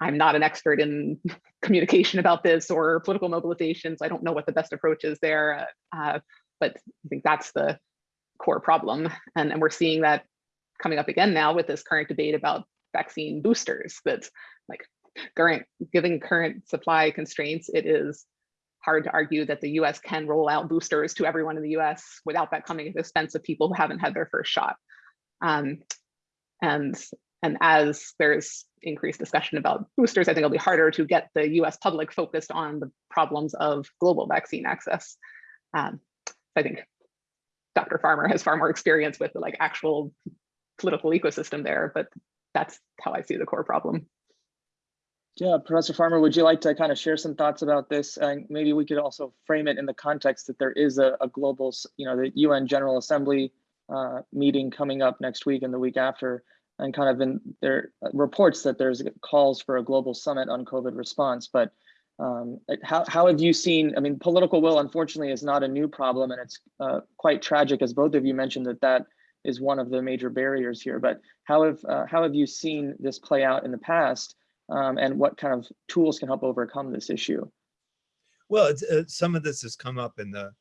I'm not an expert in communication about this or political mobilizations. I don't know what the best approach is there, uh, but I think that's the core problem. And, and we're seeing that coming up again now with this current debate about vaccine boosters that like current given current supply constraints, it is hard to argue that the US can roll out boosters to everyone in the US without that coming at the expense of people who haven't had their first shot. Um, and, and as there's increased discussion about boosters, I think it'll be harder to get the US public focused on the problems of global vaccine access. Um, I think Dr. Farmer has far more experience with the like actual political ecosystem there, but that's how I see the core problem. Yeah, Professor Farmer, would you like to kind of share some thoughts about this? And maybe we could also frame it in the context that there is a, a global, you know, the UN General Assembly uh, meeting coming up next week and the week after, and kind of in there uh, reports that there's calls for a global summit on COVID response. But um, how how have you seen? I mean, political will unfortunately is not a new problem, and it's uh, quite tragic, as both of you mentioned that that is one of the major barriers here. But how have uh, how have you seen this play out in the past? Um, and what kind of tools can help overcome this issue. Well, uh, some of this has come up in the,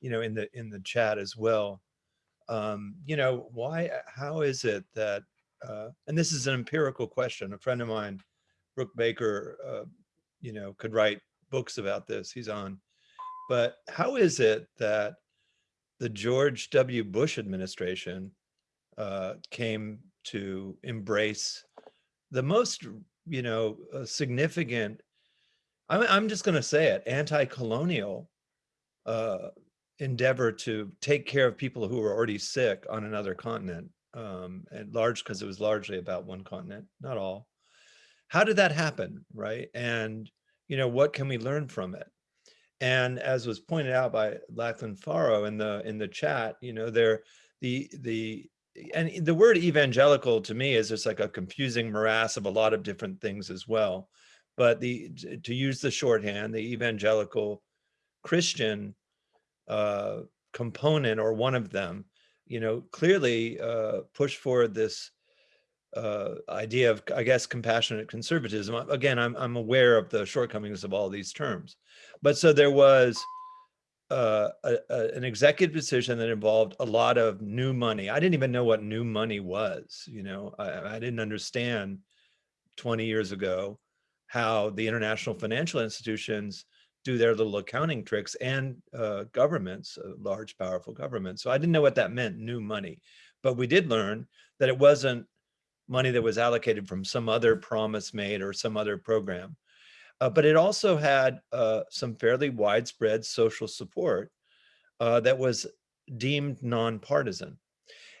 you know, in the in the chat as well. Um, you know, why? How is it that? Uh, and this is an empirical question. A friend of mine, Brook Baker, uh, you know, could write books about this. He's on. But how is it that the George W. Bush administration uh, came to embrace the most, you know, uh, significant I'm, I'm just going to say it, anti-colonial uh, endeavor to take care of people who were already sick on another continent, um, and large because it was largely about one continent, not all. How did that happen, right? And you know, what can we learn from it? And as was pointed out by Lachlan Faro in the in the chat, you know, there the the and the word evangelical to me is just like a confusing morass of a lot of different things as well but the to use the shorthand, the evangelical Christian uh, component or one of them, you know, clearly uh, push forward this uh, idea of, I guess, compassionate conservatism. Again, I'm I'm aware of the shortcomings of all these terms, but so there was uh, a, a, an executive decision that involved a lot of new money. I didn't even know what new money was. You know, I, I didn't understand 20 years ago how the international financial institutions do their little accounting tricks and uh, governments, uh, large, powerful governments. So I didn't know what that meant, new money. But we did learn that it wasn't money that was allocated from some other promise made or some other program. Uh, but it also had uh, some fairly widespread social support uh, that was deemed nonpartisan.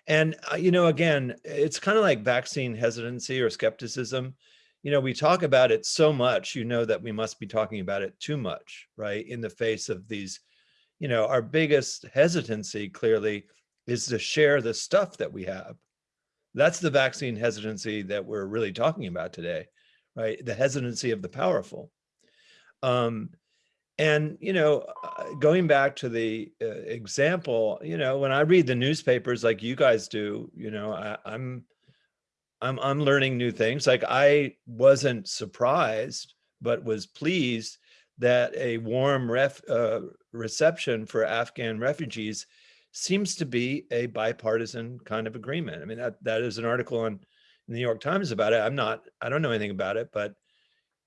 And, uh, you know, again, it's kind of like vaccine hesitancy or skepticism you know, we talk about it so much, you know, that we must be talking about it too much, right? In the face of these, you know, our biggest hesitancy clearly is to share the stuff that we have. That's the vaccine hesitancy that we're really talking about today, right? The hesitancy of the powerful. Um, and, you know, uh, going back to the uh, example, you know, when I read the newspapers like you guys do, you know, I, I'm, I'm I'm learning new things. Like I wasn't surprised, but was pleased that a warm ref, uh, reception for Afghan refugees seems to be a bipartisan kind of agreement. I mean, that that is an article on New York Times about it. I'm not, I don't know anything about it, but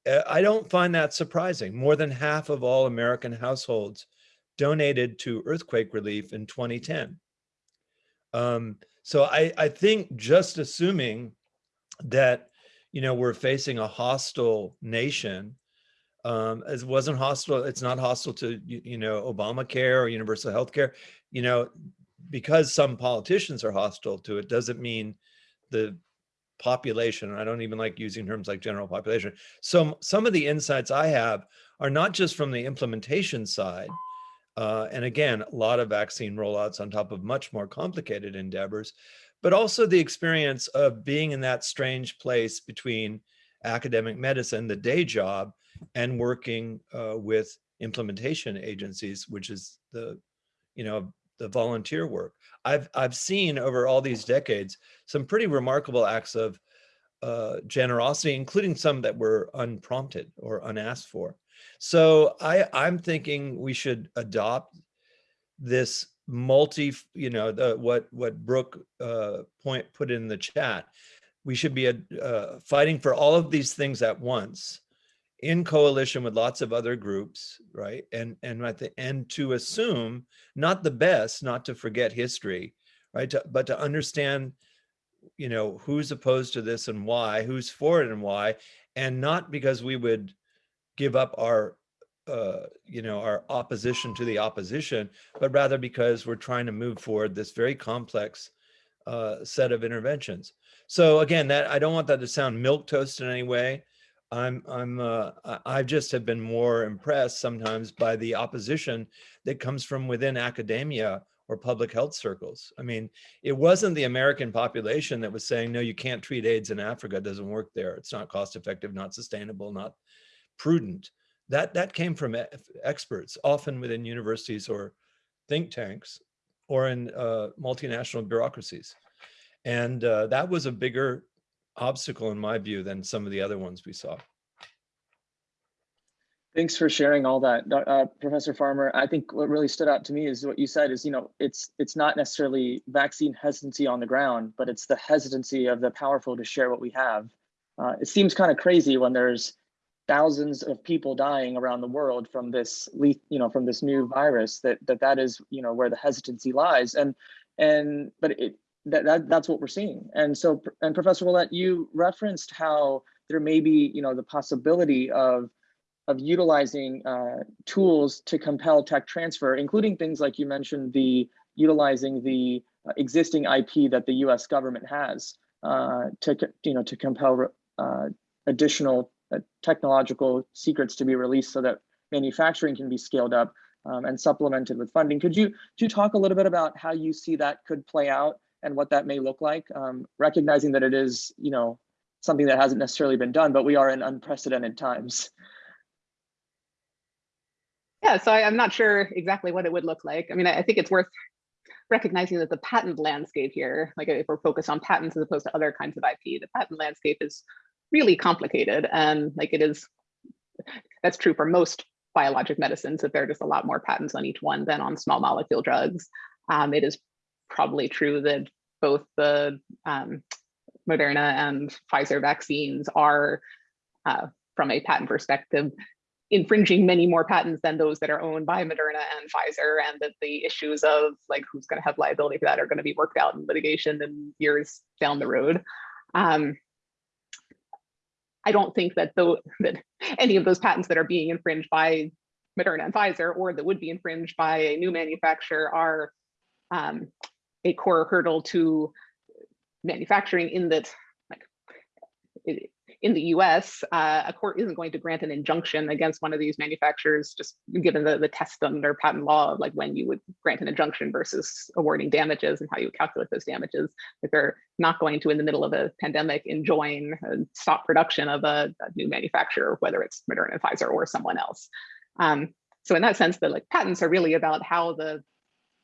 uh, I don't find that surprising. More than half of all American households donated to earthquake relief in 2010. Um, so I, I think just assuming that, you know, we're facing a hostile nation Um, it wasn't hostile, it's not hostile to, you, you know, Obamacare or universal health care. You know, because some politicians are hostile to it, doesn't mean the population, I don't even like using terms like general population. So some of the insights I have are not just from the implementation side, uh, and again, a lot of vaccine rollouts on top of much more complicated endeavors, but also the experience of being in that strange place between academic medicine, the day job, and working uh, with implementation agencies, which is the, you know, the volunteer work. I've I've seen over all these decades some pretty remarkable acts of uh, generosity, including some that were unprompted or unasked for. So I, I'm thinking we should adopt this multi, you know, the what what Brook uh, point put in the chat. We should be uh, fighting for all of these things at once, in coalition with lots of other groups, right? And and at the and to assume not the best, not to forget history, right? To, but to understand, you know, who's opposed to this and why, who's for it and why, and not because we would give up our uh, you know, our opposition to the opposition, but rather because we're trying to move forward this very complex uh, set of interventions. So again, that I don't want that to sound milk toast in any way. I'm, I'm, uh, I just have been more impressed sometimes by the opposition that comes from within academia or public health circles. I mean, it wasn't the American population that was saying, no, you can't treat AIDS in Africa, it doesn't work there. It's not cost effective, not sustainable, not prudent. That, that came from experts, often within universities or think tanks or in uh, multinational bureaucracies. And uh, that was a bigger obstacle in my view than some of the other ones we saw. Thanks for sharing all that, uh, Professor Farmer. I think what really stood out to me is what you said is, you know, it's it's not necessarily vaccine hesitancy on the ground, but it's the hesitancy of the powerful to share what we have. Uh, it seems kind of crazy when there's thousands of people dying around the world from this, you know, from this new virus. That that that is, you know, where the hesitancy lies. And and but it that, that that's what we're seeing. And so, and Professor Ouellette, you referenced how there may be, you know, the possibility of of utilizing uh, tools to compel tech transfer, including things like you mentioned, the utilizing the uh, existing IP that the U.S. government has uh, to, you know, to compel uh, additional uh, technological secrets to be released so that manufacturing can be scaled up um, and supplemented with funding. Could you, could you talk a little bit about how you see that could play out and what that may look like, um, recognizing that it is, you know, something that hasn't necessarily been done, but we are in unprecedented times. Yeah, so I, I'm not sure exactly what it would look like. I mean, I, I think it's worth recognizing that the patent landscape here, like if we're focused on patents as opposed to other kinds of IP, the patent landscape is really complicated and like it is, that's true for most biologic medicines, that there are just a lot more patents on each one than on small molecule drugs. Um, it is probably true that both the um, Moderna and Pfizer vaccines are, uh, from a patent perspective, infringing many more patents than those that are owned by Moderna and Pfizer, and that the issues of like who's going to have liability for that are going to be worked out in litigation in years down the road. Um, I don't think that though that any of those patents that are being infringed by Moderna and Pfizer, or that would be infringed by a new manufacturer, are um, a core hurdle to manufacturing. In that, like, it, in the US, uh, a court isn't going to grant an injunction against one of these manufacturers, just given the, the test under patent law of like when you would grant an injunction versus awarding damages and how you calculate those damages. If they're not going to, in the middle of a pandemic, enjoin and stop production of a, a new manufacturer, whether it's Moderna, Pfizer, or someone else. Um, so in that sense, the like patents are really about how the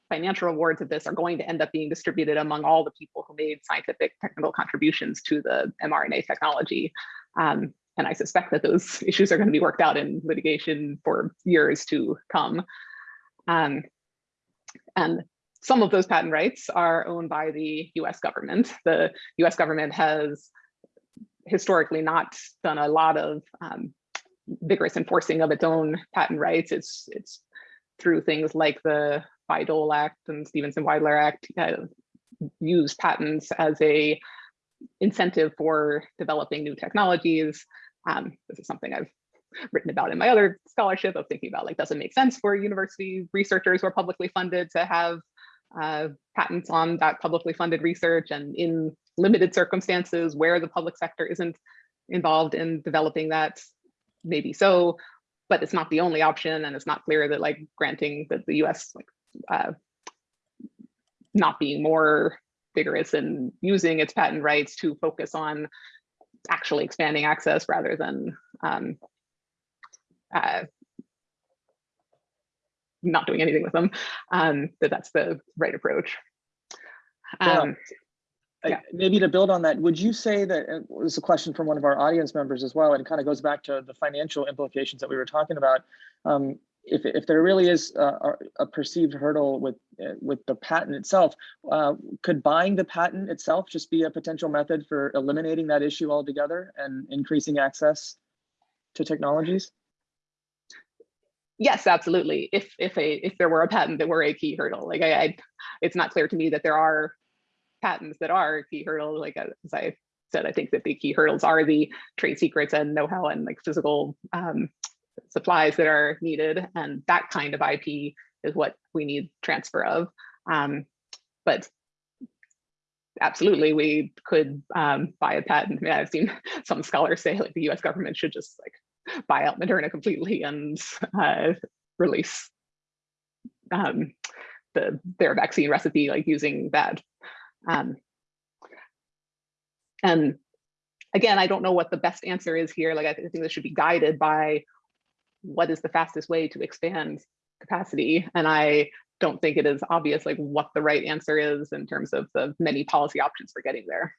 financial rewards of this are going to end up being distributed among all the people who made scientific technical contributions to the mRNA technology. Um, and I suspect that those issues are going to be worked out in litigation for years to come. Um, and some of those patent rights are owned by the US government. The US government has historically not done a lot of um, vigorous enforcing of its own patent rights. It's, it's through things like the Bayh-Dole Act and Stevenson-Wydler Act uh, use patents as a incentive for developing new technologies. Um, this is something I've written about in my other scholarship of thinking about like, does it make sense for university researchers who are publicly funded to have uh, patents on that publicly funded research and in limited circumstances where the public sector isn't involved in developing that, maybe so, but it's not the only option and it's not clear that like granting that the US like uh, not being more vigorous in using its patent rights to focus on actually expanding access rather than um, uh, not doing anything with them, um, that that's the right approach. Yeah. Um, I- Yeah. Maybe to build on that, would you say that, and it was a question from one of our audience members as well, and it kind of goes back to the financial implications that we were talking about. Um, If, if there really is a, a- perceived hurdle with, with the patent itself, uh, could buying the patent itself just be a potential method for eliminating that issue altogether and increasing access to technologies? Yes, absolutely. If if a if there were a patent that were a key hurdle, like I, I it's not clear to me that there are patents that are a key hurdle. Like uh, as I said, I think that the key hurdles are the trade secrets and know-how and like physical um, supplies that are needed, and that kind of IP is what we need transfer of. Um, but absolutely, we could um, buy a patent. I mean, I've seen some scholars say like the U.S. government should just like buy out Moderna completely and uh, release um, the their vaccine recipe, like using that. Um, and again, I don't know what the best answer is here. Like I thi- I think this should be guided by what is the fastest way to expand capacity. And I don't think it is obvious like what the right answer is in terms of the many policy options for getting there.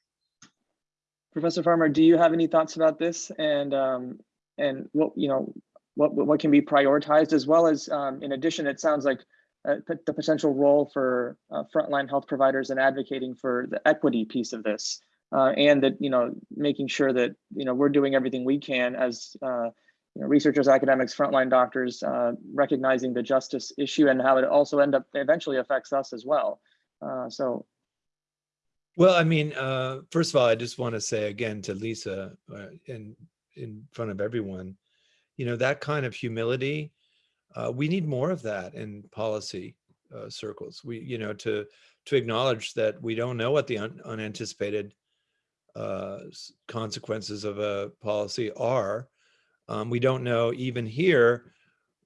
Professor Farmer, do you have any thoughts about this and um, and what you know what what can be prioritized as well as um, in addition, it sounds like uh, the potential role for uh, frontline health providers and advocating for the equity piece of this uh, and that you know making sure that you know we're doing everything we can as uh, you know, researchers, academics, frontline doctors, uh, recognizing the justice issue and how it also end up eventually affects us as well. Uh, so Well, I mean, uh, first of all, I just want to say again to Lisa, uh, in front of everyone, you know, that kind of humility, uh, we need more of that in policy uh, circles. We, you know, to to acknowledge that we don't know what the un- unanticipated consequences of a policy are. Um, we don't know even here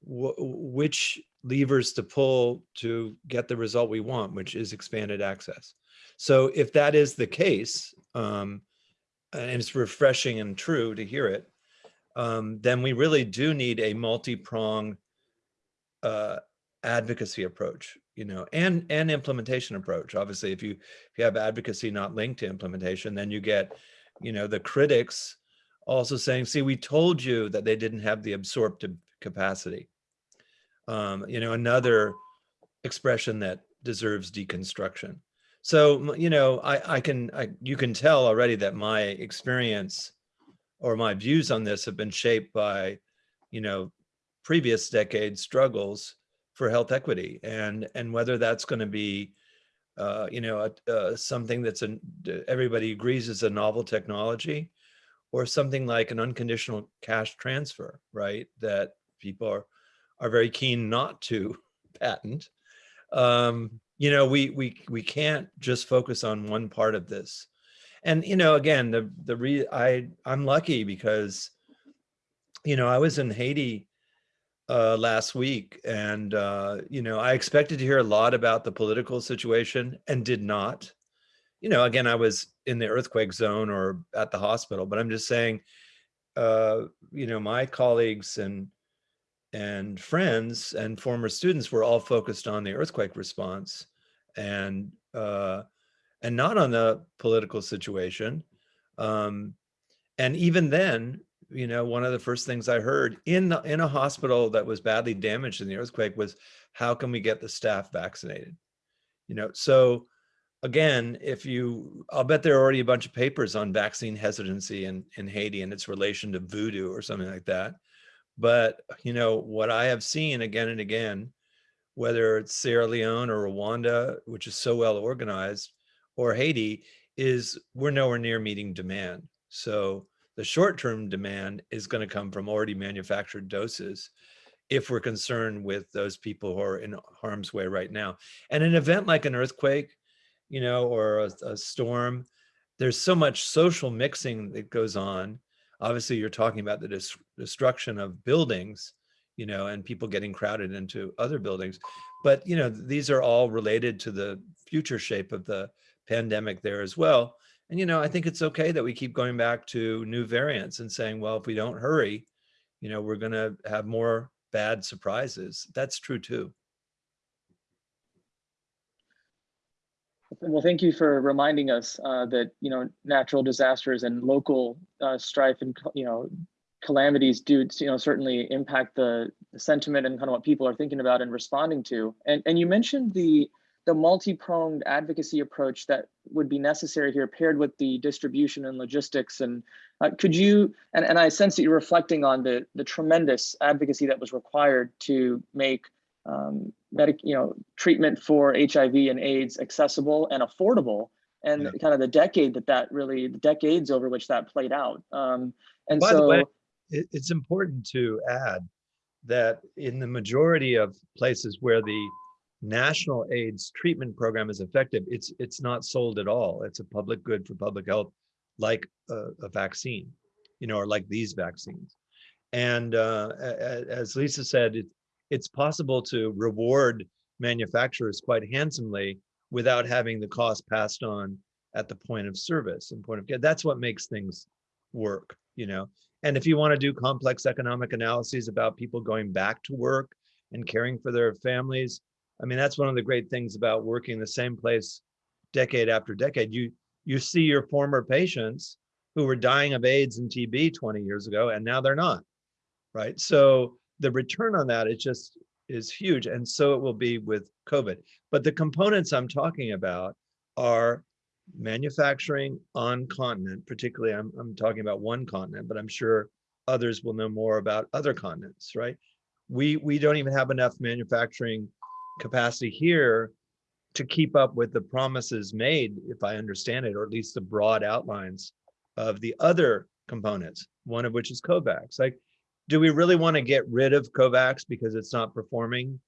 which levers to pull to get the result we want, which is expanded access. So if that is the case, um, and it's refreshing and true to hear it, um, then we really do need a multi-prong uh, advocacy approach, you know, and and implementation approach. Obviously, if you if you have advocacy not linked to implementation, then you get, you know, the critics also saying, "See, we told you that they didn't have the absorptive capacity." Um, you know, another expression that deserves deconstruction. So, you know, I, I can, I, you can tell already that my experience or my views on this have been shaped by, you know, previous decade struggles for health equity and, and whether that's going to be, uh, you know, a- uh, something that's an, everybody agrees is a novel technology or something like an unconditional cash transfer, right? That people are, are very keen not to patent um you know we we we can't just focus on one part of this and you know again the the re i i'm lucky because you know i was in haiti uh last week and uh you know i expected to hear a lot about the political situation and did not you know again i was in the earthquake zone or at the hospital but i'm just saying uh you know my colleagues and and friends and former students were all focused on the earthquake response and uh, and not on the political situation. Um, and even then, you know, one of the first things I heard in the, in a hospital that was badly damaged in the earthquake was, how can we get the staff vaccinated? You know, so again, if you, I'll bet there are already a bunch of papers on vaccine hesitancy in, in Haiti and its relation to voodoo or something like that. But, you know, what I have seen again and again, whether it's Sierra Leone or Rwanda, which is so well organized, or Haiti, is we're nowhere near meeting demand. So The short-term demand is going to come from already manufactured doses if we're concerned with those people who are in harm's way right now. And an event like an earthquake, you know, or a, a storm, there's so much social mixing that goes on. Obviously, you're talking about the destruction of buildings, you know, and people getting crowded into other buildings. But, you know, these are all related to the future shape of the pandemic there as well. And, you know, I think it's okay that we keep going back to new variants and saying, well, if we don't hurry, you know, we're going to have more bad surprises. That's true too. Well, thank you for reminding us uh, that you know natural disasters and local uh, strife and you know calamities do you know certainly impact the, the sentiment and kind of what people are thinking about and responding to. And and you mentioned the the multi-pronged advocacy approach that would be necessary here paired with the distribution and logistics and uh, could you and, and i sense that you're reflecting on the the tremendous advocacy that was required to make um, medic you know treatment for hiv and aids accessible and affordable and Yeah. kind of the decade that that really the decades over which that played out um, and By so the way, it, it's important to add that in the majority of places where the national AIDS treatment program is effective, it's it's not sold at all. It's a public good for public health, like a, a vaccine, you know, or like these vaccines. And uh, as Lisa said, it, it's possible to reward manufacturers quite handsomely without having the cost passed on at the point of service and point of care. That's what makes things work, you know. And if you want to do complex economic analyses about people going back to work and caring for their families, I mean, that's one of the great things about working the same place decade after decade. You you see your former patients who were dying of AIDS and TB 20 years ago, and now they're not, right? So the return on that is just is huge, and so it will be with COVID. But the components I'm talking about are manufacturing on continent, particularly I'm, I'm talking about one continent, but I'm sure others will know more about other continents, right? We, we don't even have enough manufacturing capacity here to keep up with the promises made, if I understand it, or at least the broad outlines of the other components, one of which is COVAX. Like, do we really want to get rid of COVAX because it's not performing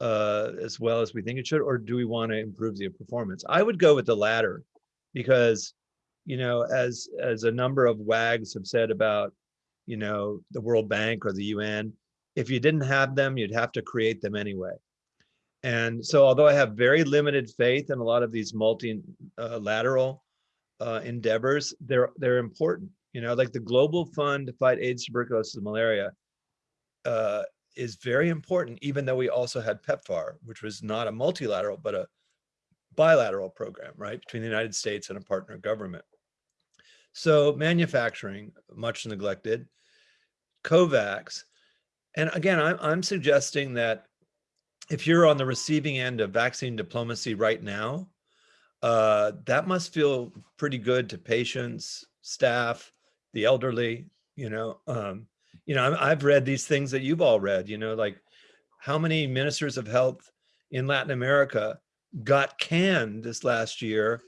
uh, as well as we think it should, or do we want to improve the performance? I would go with the latter because, you know, as as a number of WAGs have said about, you know, the World Bank or the UN, if you didn't have them, you'd have to create them anyway. And so, although I have very limited faith in a lot of these multilateral uh, endeavors, they're they're important. You know, like the Global Fund to fight AIDS, tuberculosis, and malaria uh, is very important, even though we also had PEPFAR, which was not a multilateral, but a bilateral program, right, between the United States and a partner government. So manufacturing, much neglected, COVAX, and again, I'm, I'm suggesting that if you're on the receiving end of vaccine diplomacy right now, uh, that must feel pretty good to patients, staff, the elderly, you know, um, you know, I've read these things that you've all read, you know, like how many ministers of health in Latin America got canned this last year,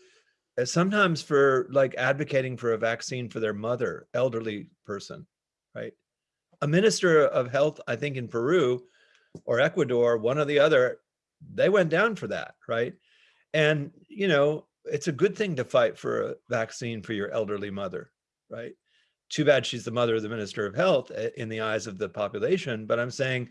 uh, sometimes for like advocating for a vaccine for their mother, elderly person, right? A minister of health, I think in Peru or Ecuador, one or the other, they went down for that, right? And, you know, it's a good thing to fight for a vaccine for your elderly mother, right? Too bad she's the mother of the minister of health uh, in the eyes of the population. But I'm saying,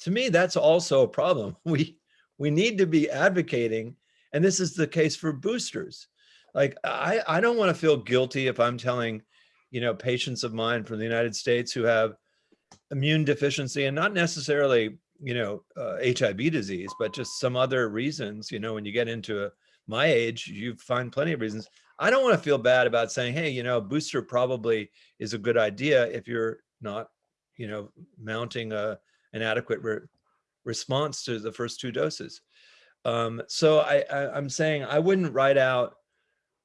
to me, that's also a problem. We we need to be advocating, and this is the case for boosters. Like I I don't want to feel guilty if I'm telling, you know, patients of mine from the United States who have immune deficiency and not necessarily you know uh, hiv disease but just some other reasons you know when you get into a, my age you find plenty of reasons i don't want to feel bad about saying hey you know booster probably is a good idea if you're not you know mounting a an adequate re response to the first two doses um so I, I i'm saying i wouldn't write out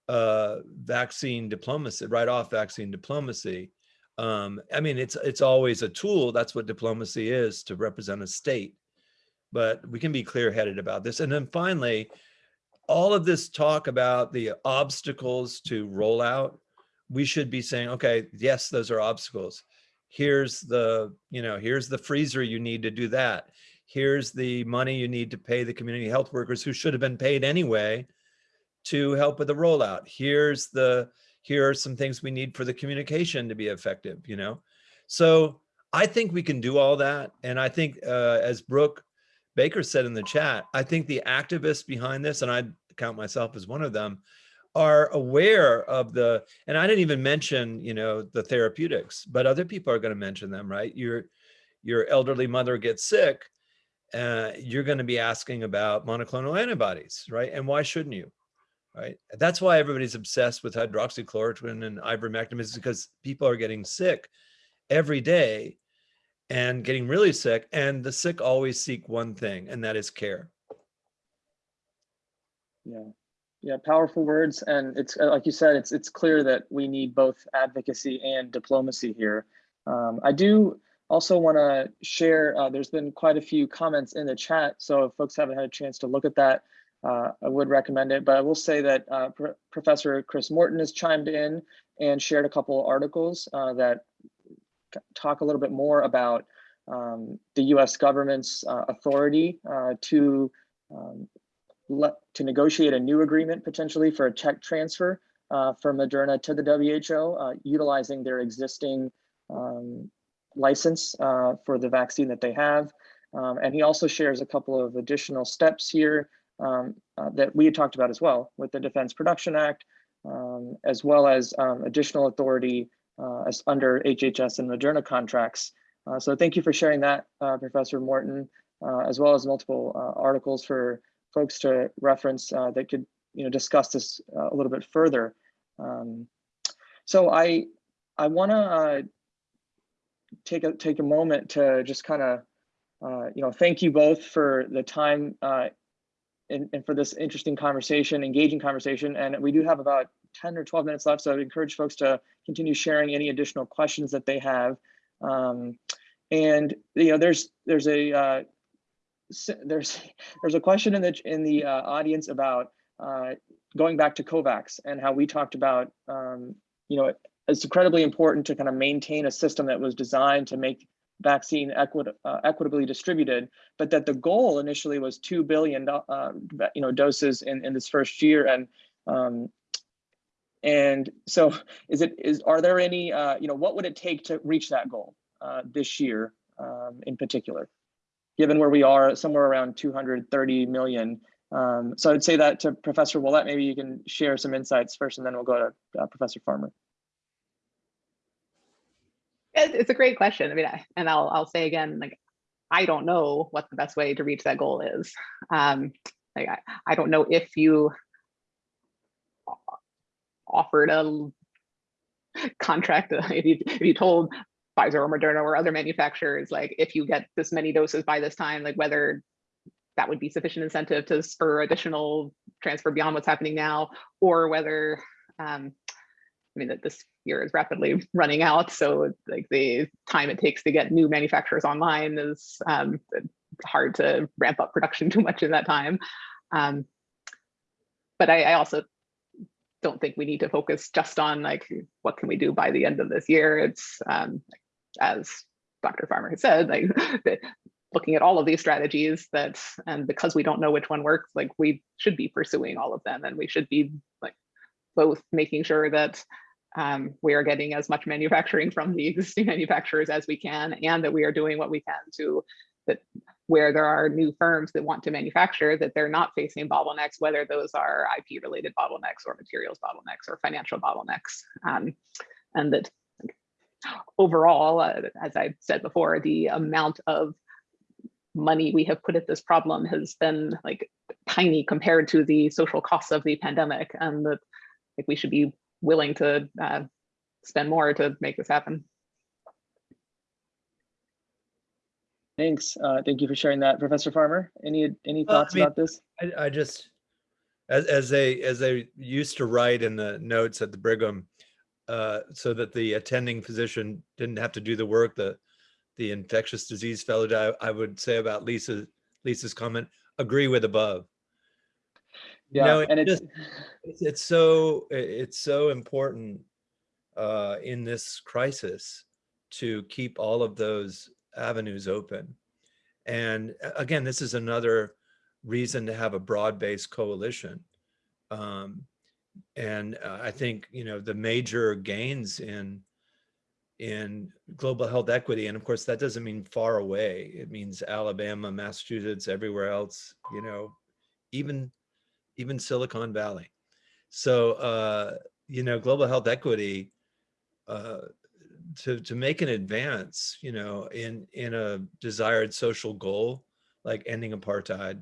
uh vaccine diplomacy write off vaccine diplomacy um, I mean, it's it's always a tool. That's what diplomacy is to represent a state. But we can be clear-headed about this. And then finally, all of this talk about the obstacles to rollout we should be saying, okay, yes, those are obstacles. Here's the, you know, here's the freezer you need to do that. Here's the money you need to pay the community health workers who should have been paid anyway to help with the rollout. Here's the, here are some things we need for the communication to be effective, you know? So I think we can do all that. And I think uh, as Brook Baker said in the chat, I think the activists behind this, and I count myself as one of them, are aware of the, and I didn't even mention, you know, the therapeutics, but other people are going to mention them, right? Your, your elderly mother gets sick, uh, you're going to be asking about monoclonal antibodies, right? And why shouldn't you? Right. That's why everybody's obsessed with hydroxychloroquine and ivermectin is because people are getting sick every day and getting really sick. And the sick always seek one thing, and that is care. Yeah, yeah, powerful words, and it's uh, like you said, it's it's clear that we need both advocacy and diplomacy here. Um, I do also want to share. Uh, there's been quite a few comments in the chat, so if folks haven't had a chance to look at that, uh, I would recommend it. But I will say that uh, Pr Professor Chris Morten has chimed in and shared a couple of articles uh, that talk a little bit more about um, the U.S. government's uh, authority to um, to negotiate a new agreement potentially for a tech transfer uh, from Moderna to the WHO, uh, utilizing their existing um, license uh, for the vaccine that they have. Um, and he also shares a couple of additional steps here um, uh, that we had talked about as well with the Defense Production Act, um, as well as additional authority uh, as under HHS and Moderna contracts. Uh, so thank you for sharing that, Professor Morten, as well as multiple articles for folks to reference uh, that could you know discuss this uh, a little bit further. Um, so I I want to uh, take a take a moment to just kind of uh, you know thank you both for the time uh, and, and for this interesting conversation, engaging conversation. And we do have about 10 or 12 minutes left, so I'd encourage folks to continue sharing any additional questions that they have. Um, and you know, there's there's a uh, there's there's a question in the in the uh, audience about uh, going back to COVAX and how we talked about um, you know it's incredibly important to kind of maintain a system that was designed to make vaccine equit uh, equitably distributed, but that the goal initially was two billion uh, you know doses in in this first year and um, and so is it is are there any uh, you know what would it take to reach that goal uh, this year um, in particular? given where we are somewhere around 230 million. Um, so I'd say that to Professor Ouellette, maybe you can share some insights first and then we'll go to uh, Professor Farmer. It's a great question. I mean, and I'll, I'll say again, like, I don't know what the best way to reach that goal is. Um, like, I, I don't know if you offered a contract, if you, if you told Pfizer or Moderna or other manufacturers, like if you get this many doses by this time, like whether that would be sufficient incentive to spur additional transfer beyond what's happening now, or whether, um, I mean, that this year is rapidly running out. So like the time it takes to get new manufacturers online is um, hard to ramp up production too much in that time. Um, but I, I also don't think we need to focus just on like what can we do by the end of this year. It's um, as Dr. Farmer has said, like looking at all of these strategies that, and because we don't know which one works, like we should be pursuing all of them and we should be like both making sure that um, we are getting as much manufacturing from the existing manufacturers as we can and that we are doing what we can to that where there are new firms that want to manufacture that they're not facing bottlenecks, whether those are IP related bottlenecks or materials bottlenecks or financial bottlenecks. Um, and that overall, uh, as I said before, the amount of money we have put at this problem has been like tiny compared to the social costs of the pandemic and that like, we should be willing to uh, spend more to make this happen. Thanks. Uh, thank you for sharing that, Professor Farmer. Any any thoughts I mean, about this? I, I just, as, as they, as they used to write in the notes at the Brigham, uh, so that the attending physician didn't have to do the work the the infectious disease fellow I, I would say about Lisa Lisa's comment, agree with above. Yeah, no, and it's just, it's, it's so it's so important uh, in this crisis to keep all of those avenues open. And again, this is another reason to have a broad-based coalition. Um, and uh, I think, you know, the major gains in in global health equity, and of course, that doesn't mean far away. It means Alabama, Massachusetts, everywhere else, you know, even even Silicon Valley. So, uh, you know, global health equity, uh, to, to make an advance, you know, in, in a desired social goal, like ending apartheid,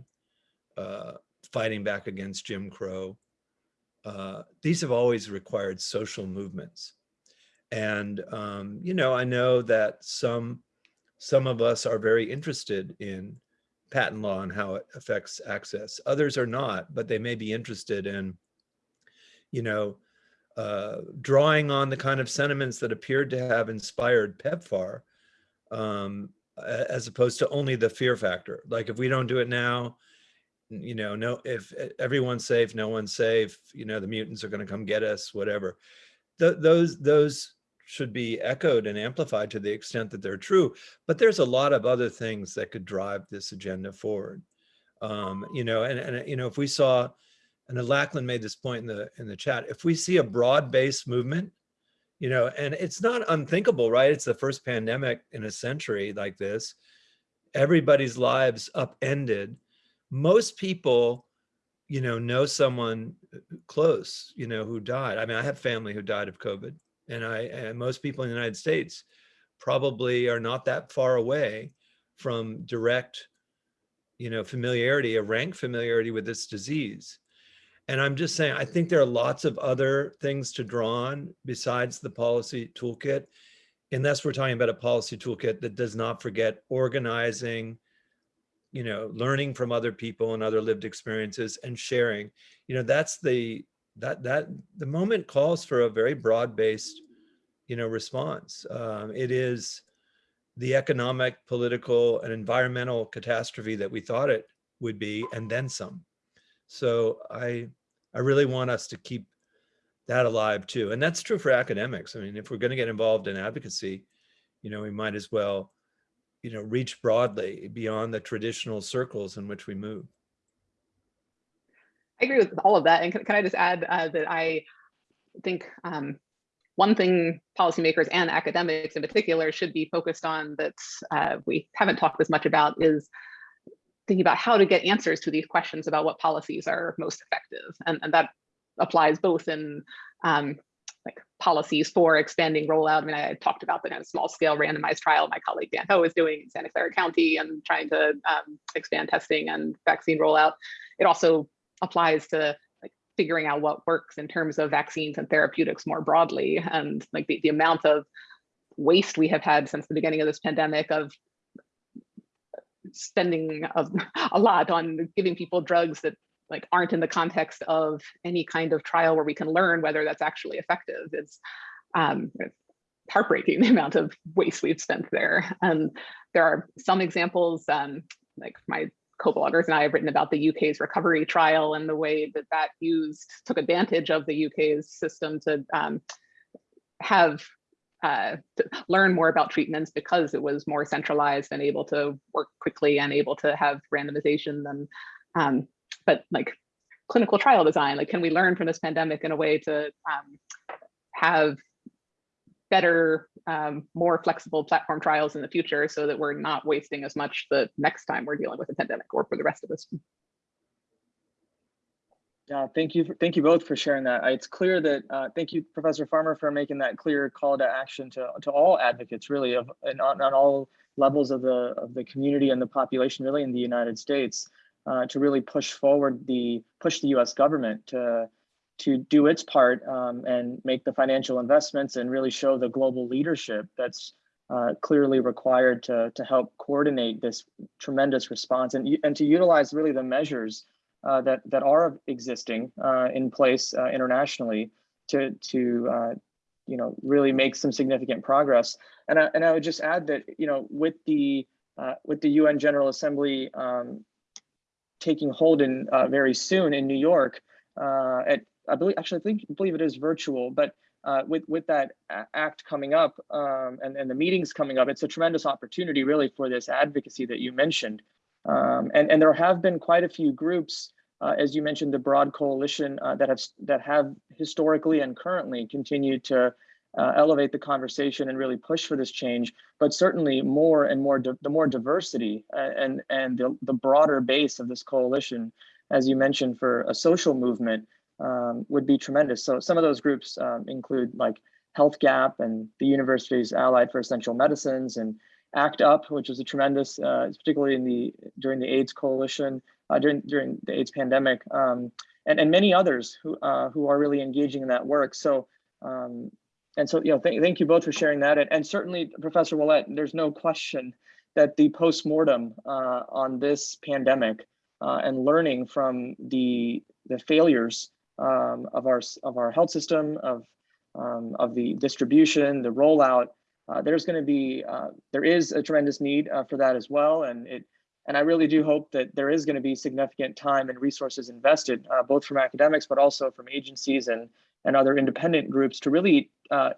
uh, fighting back against Jim Crow, uh, these have always required social movements. And, um, you know, I know that some, some of us are very interested in patent law and how it affects access. Others are not, but they may be interested in, you know, uh, drawing on the kind of sentiments that appeared to have inspired PEPFAR, um, as opposed to only the fear factor. Like if we don't do it now, you know, no, if everyone's safe, no one's safe, you know, the mutants are going to come get us, whatever. Th- those those should be echoed and amplified to the extent that they're true. But there's a lot of other things that could drive this agenda forward. Um, you know, and, and you know, if we saw, and Lackland made this point in the in the chat, if we see a broad-based movement, you know, and it's not unthinkable, right? It's the first pandemic in a century like this. Everybody's lives upended. Most people, you know, know someone uh, close, you know, who died. I mean, I have family who died of COVID and I and most people in the United States probably are not that far away from direct, you know, familiarity, a rank familiarity with this disease. And I'm just saying, I think there are lots of other things to draw on besides the policy toolkit. Unless we're talking about a policy toolkit that does not forget organizing, you know, learning from other people and other lived experiences and sharing. You know, that's the that that the moment calls for a very broad-based you know response um, it is the economic political and environmental catastrophe that we thought it would be and then some so i i really want us to keep that alive too and that's true for academics i mean if we're going to get involved in advocacy you know we might as well you know reach broadly beyond the traditional circles in which we move I agree with all of that. And can, can I just add uh, that I think um, one thing policymakers and academics in particular should be focused on that uh, we haven't talked as much about is thinking about how to get answers to these questions about what policies are most effective. And, and that applies both in um, like policies for expanding rollout. I mean, I talked about the kind of small scale randomized trial my colleague Dan Ho is doing in Santa Clara County and trying to um, expand testing and vaccine rollout. It also applies to like figuring out what works in terms of vaccines and therapeutics more broadly and like the, the amount of waste we have had since the beginning of this pandemic of spending a, a lot on giving people drugs that like aren't in the context of any kind of trial where we can learn whether that's actually effective is um, heartbreaking the amount of waste we've spent there. And there are some examples um, like my co-bloggers and I have written about the UK's recovery trial and the way that that used took advantage of the UK's system to um, have uh, to learn more about treatments because it was more centralized and able to work quickly and able to have randomization and um, but like clinical trial design like can we learn from this pandemic in a way to um, have better, um, more flexible platform trials in the future so that we're not wasting as much the next time we're dealing with a pandemic or for the rest of us. Yeah, thank you. for- Thank you both for sharing that. Uh, It's clear that, uh, thank you, Professor Farmer, for making that clear call to action to, to all advocates really of, and on, on all levels of the, of the community and the population really in the United States uh, to really push forward the, push the US government to, to do its part um, and make the financial investments and really show the global leadership that's uh, clearly required to, to help coordinate this tremendous response and, and to utilize really the measures uh, that that are existing uh, in place uh, internationally to to uh, you know really make some significant progress. And I, and I would just add that you know with the uh, with the UN General Assembly um, taking hold in uh, very soon in New York uh, at I believe actually I think believe it is virtual, but uh, with with that act coming up um, and and the meetings coming up, it's a tremendous opportunity really for this advocacy that you mentioned. Um, and and there have been quite a few groups, uh, as you mentioned, the broad coalition uh, that have that have historically and currently continued to uh, elevate the conversation and really push for this change. But certainly more and more the more diversity uh, and and the, the broader base of this coalition, as you mentioned, for a social movement um, would be tremendous. So some of those groups um, include like Health Gap and the Universities Allied for Essential Medicines and ACT UP, which is a tremendous, uh, particularly in the during the AIDS coalition uh, during during the AIDS pandemic, um, and and many others who uh, who are really engaging in that work. So. Um, and so, you know, thank, thank you both for sharing that. And, and certainly, Professor Ouellette, there's no question that the postmortem uh, on this pandemic uh, and learning from the the failures um, of our of our health system, of um, of the distribution, the rollout. Uh, there's going to be uh, there is a tremendous need uh, for that as well, and it and I really do hope that there is going to be significant time and resources invested, uh, both from academics but also from agencies and and other independent groups to really uh,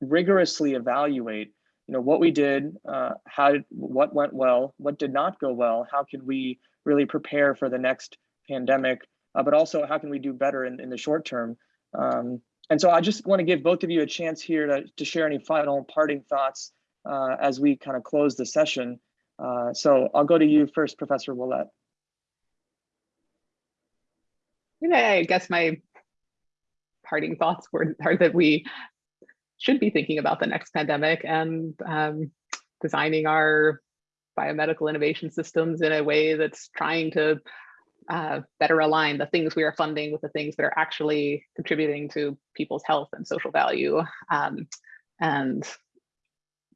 rigorously evaluate you know what we did uh, how did, what went well what did not go well how can we really prepare for the next pandemic uh, but also how can we do better in, in the short term? Um, and so i just want to give both of you a chance here to, to share any final parting thoughts uh, as we kind of close the session uh, so i'll go to you first professor ouellette. Yeah, I guess my parting thoughts were are that we should be thinking about the next pandemic and um, designing our biomedical innovation systems in a way that's trying to uh, better align the things we are funding with the things that are actually contributing to people's health and social value. Um, and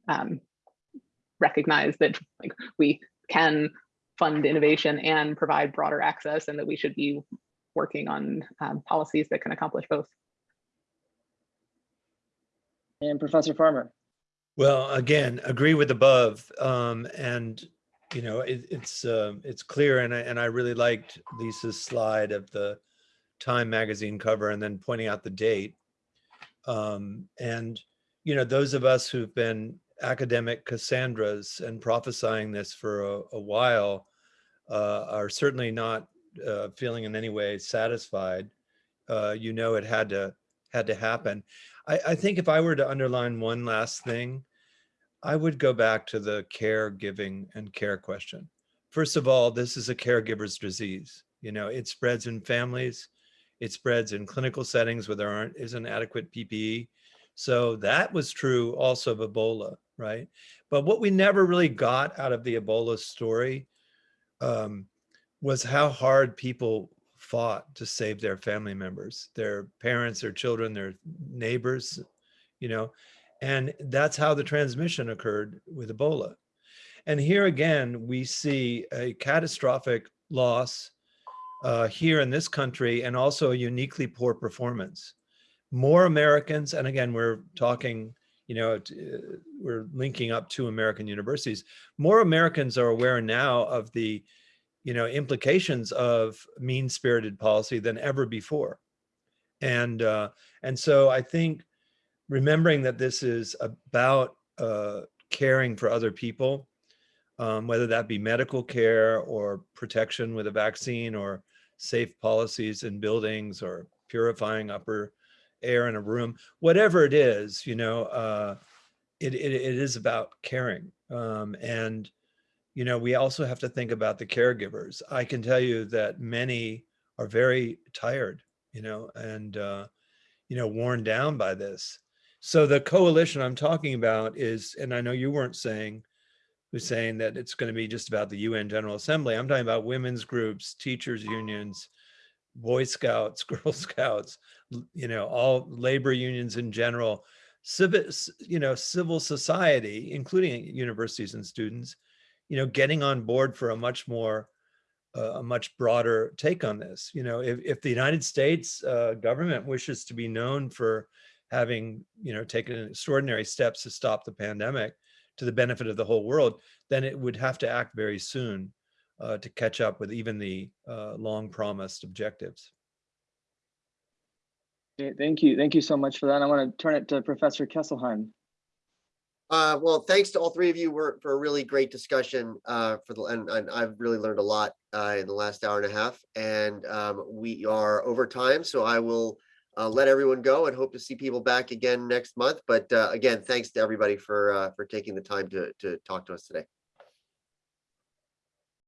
um, recognize that like we can fund innovation and provide broader access and that we should be working on um, policies that can accomplish both. and professor farmer Well, again, agree with above, um, and you know it, it's um it's clear, and I and I really liked Lisa's slide of the Time magazine cover, and then pointing out the date. Um, and you know those of us who've been academic Cassandras and prophesying this for a, a while uh, are certainly not uh, feeling in any way satisfied. Uh, you know it had to had to happen. I, I think if I were to underline one last thing, I would go back to the caregiving and care question. First of all, this is a caregiver's disease. You know, it spreads in families, it spreads in clinical settings where there aren't isn't adequate PPE. So that was true also of Ebola, right? But what we never really got out of the Ebola story um, was how hard people fought to save their family members, their parents, their children, their neighbors, you know, and that's how the transmission occurred with Ebola. And here again, we see a catastrophic loss uh, here in this country and also a uniquely poor performance. More Americans, and again, we're talking, you know, uh, we're linking up to American universities. More Americans are aware now of the you know implications of mean spirited policy than ever before and uh, and so i think remembering that this is about uh, caring for other people um, whether that be medical care or protection with a vaccine or safe policies in buildings or purifying upper air in a room whatever it is you know uh, it, it, it is about caring um, and you know, we also have to think about the caregivers. I can tell you that many are very tired, you know, and, uh, you know, worn down by this. So the coalition I'm talking about is, and I know you weren't saying, was saying that it's going to be just about the UN General Assembly. I'm talking about women's groups, teachers unions, Boy Scouts, Girl Scouts, you know, all labor unions in general, civil, you know, civil society, including universities and students, you know, getting on board for a much more, uh, a much broader take on this. You know, if, if the United States uh, government wishes to be known for having, you know, taken extraordinary steps to stop the pandemic to the benefit of the whole world, then it would have to act very soon uh, to catch up with even the uh, long promised objectives. Okay, Thank you. Thank you so much for that. I want to turn it to Professor Kesselheim. Uh, well, thanks to all three of you for, for a really great discussion, uh, for the, and, and I've really learned a lot, uh, in the last hour and a half. And, um, we are over time, so I will, uh, let everyone go and hope to see people back again next month. But, uh, again, thanks to everybody for, uh, for taking the time to, to talk to us today.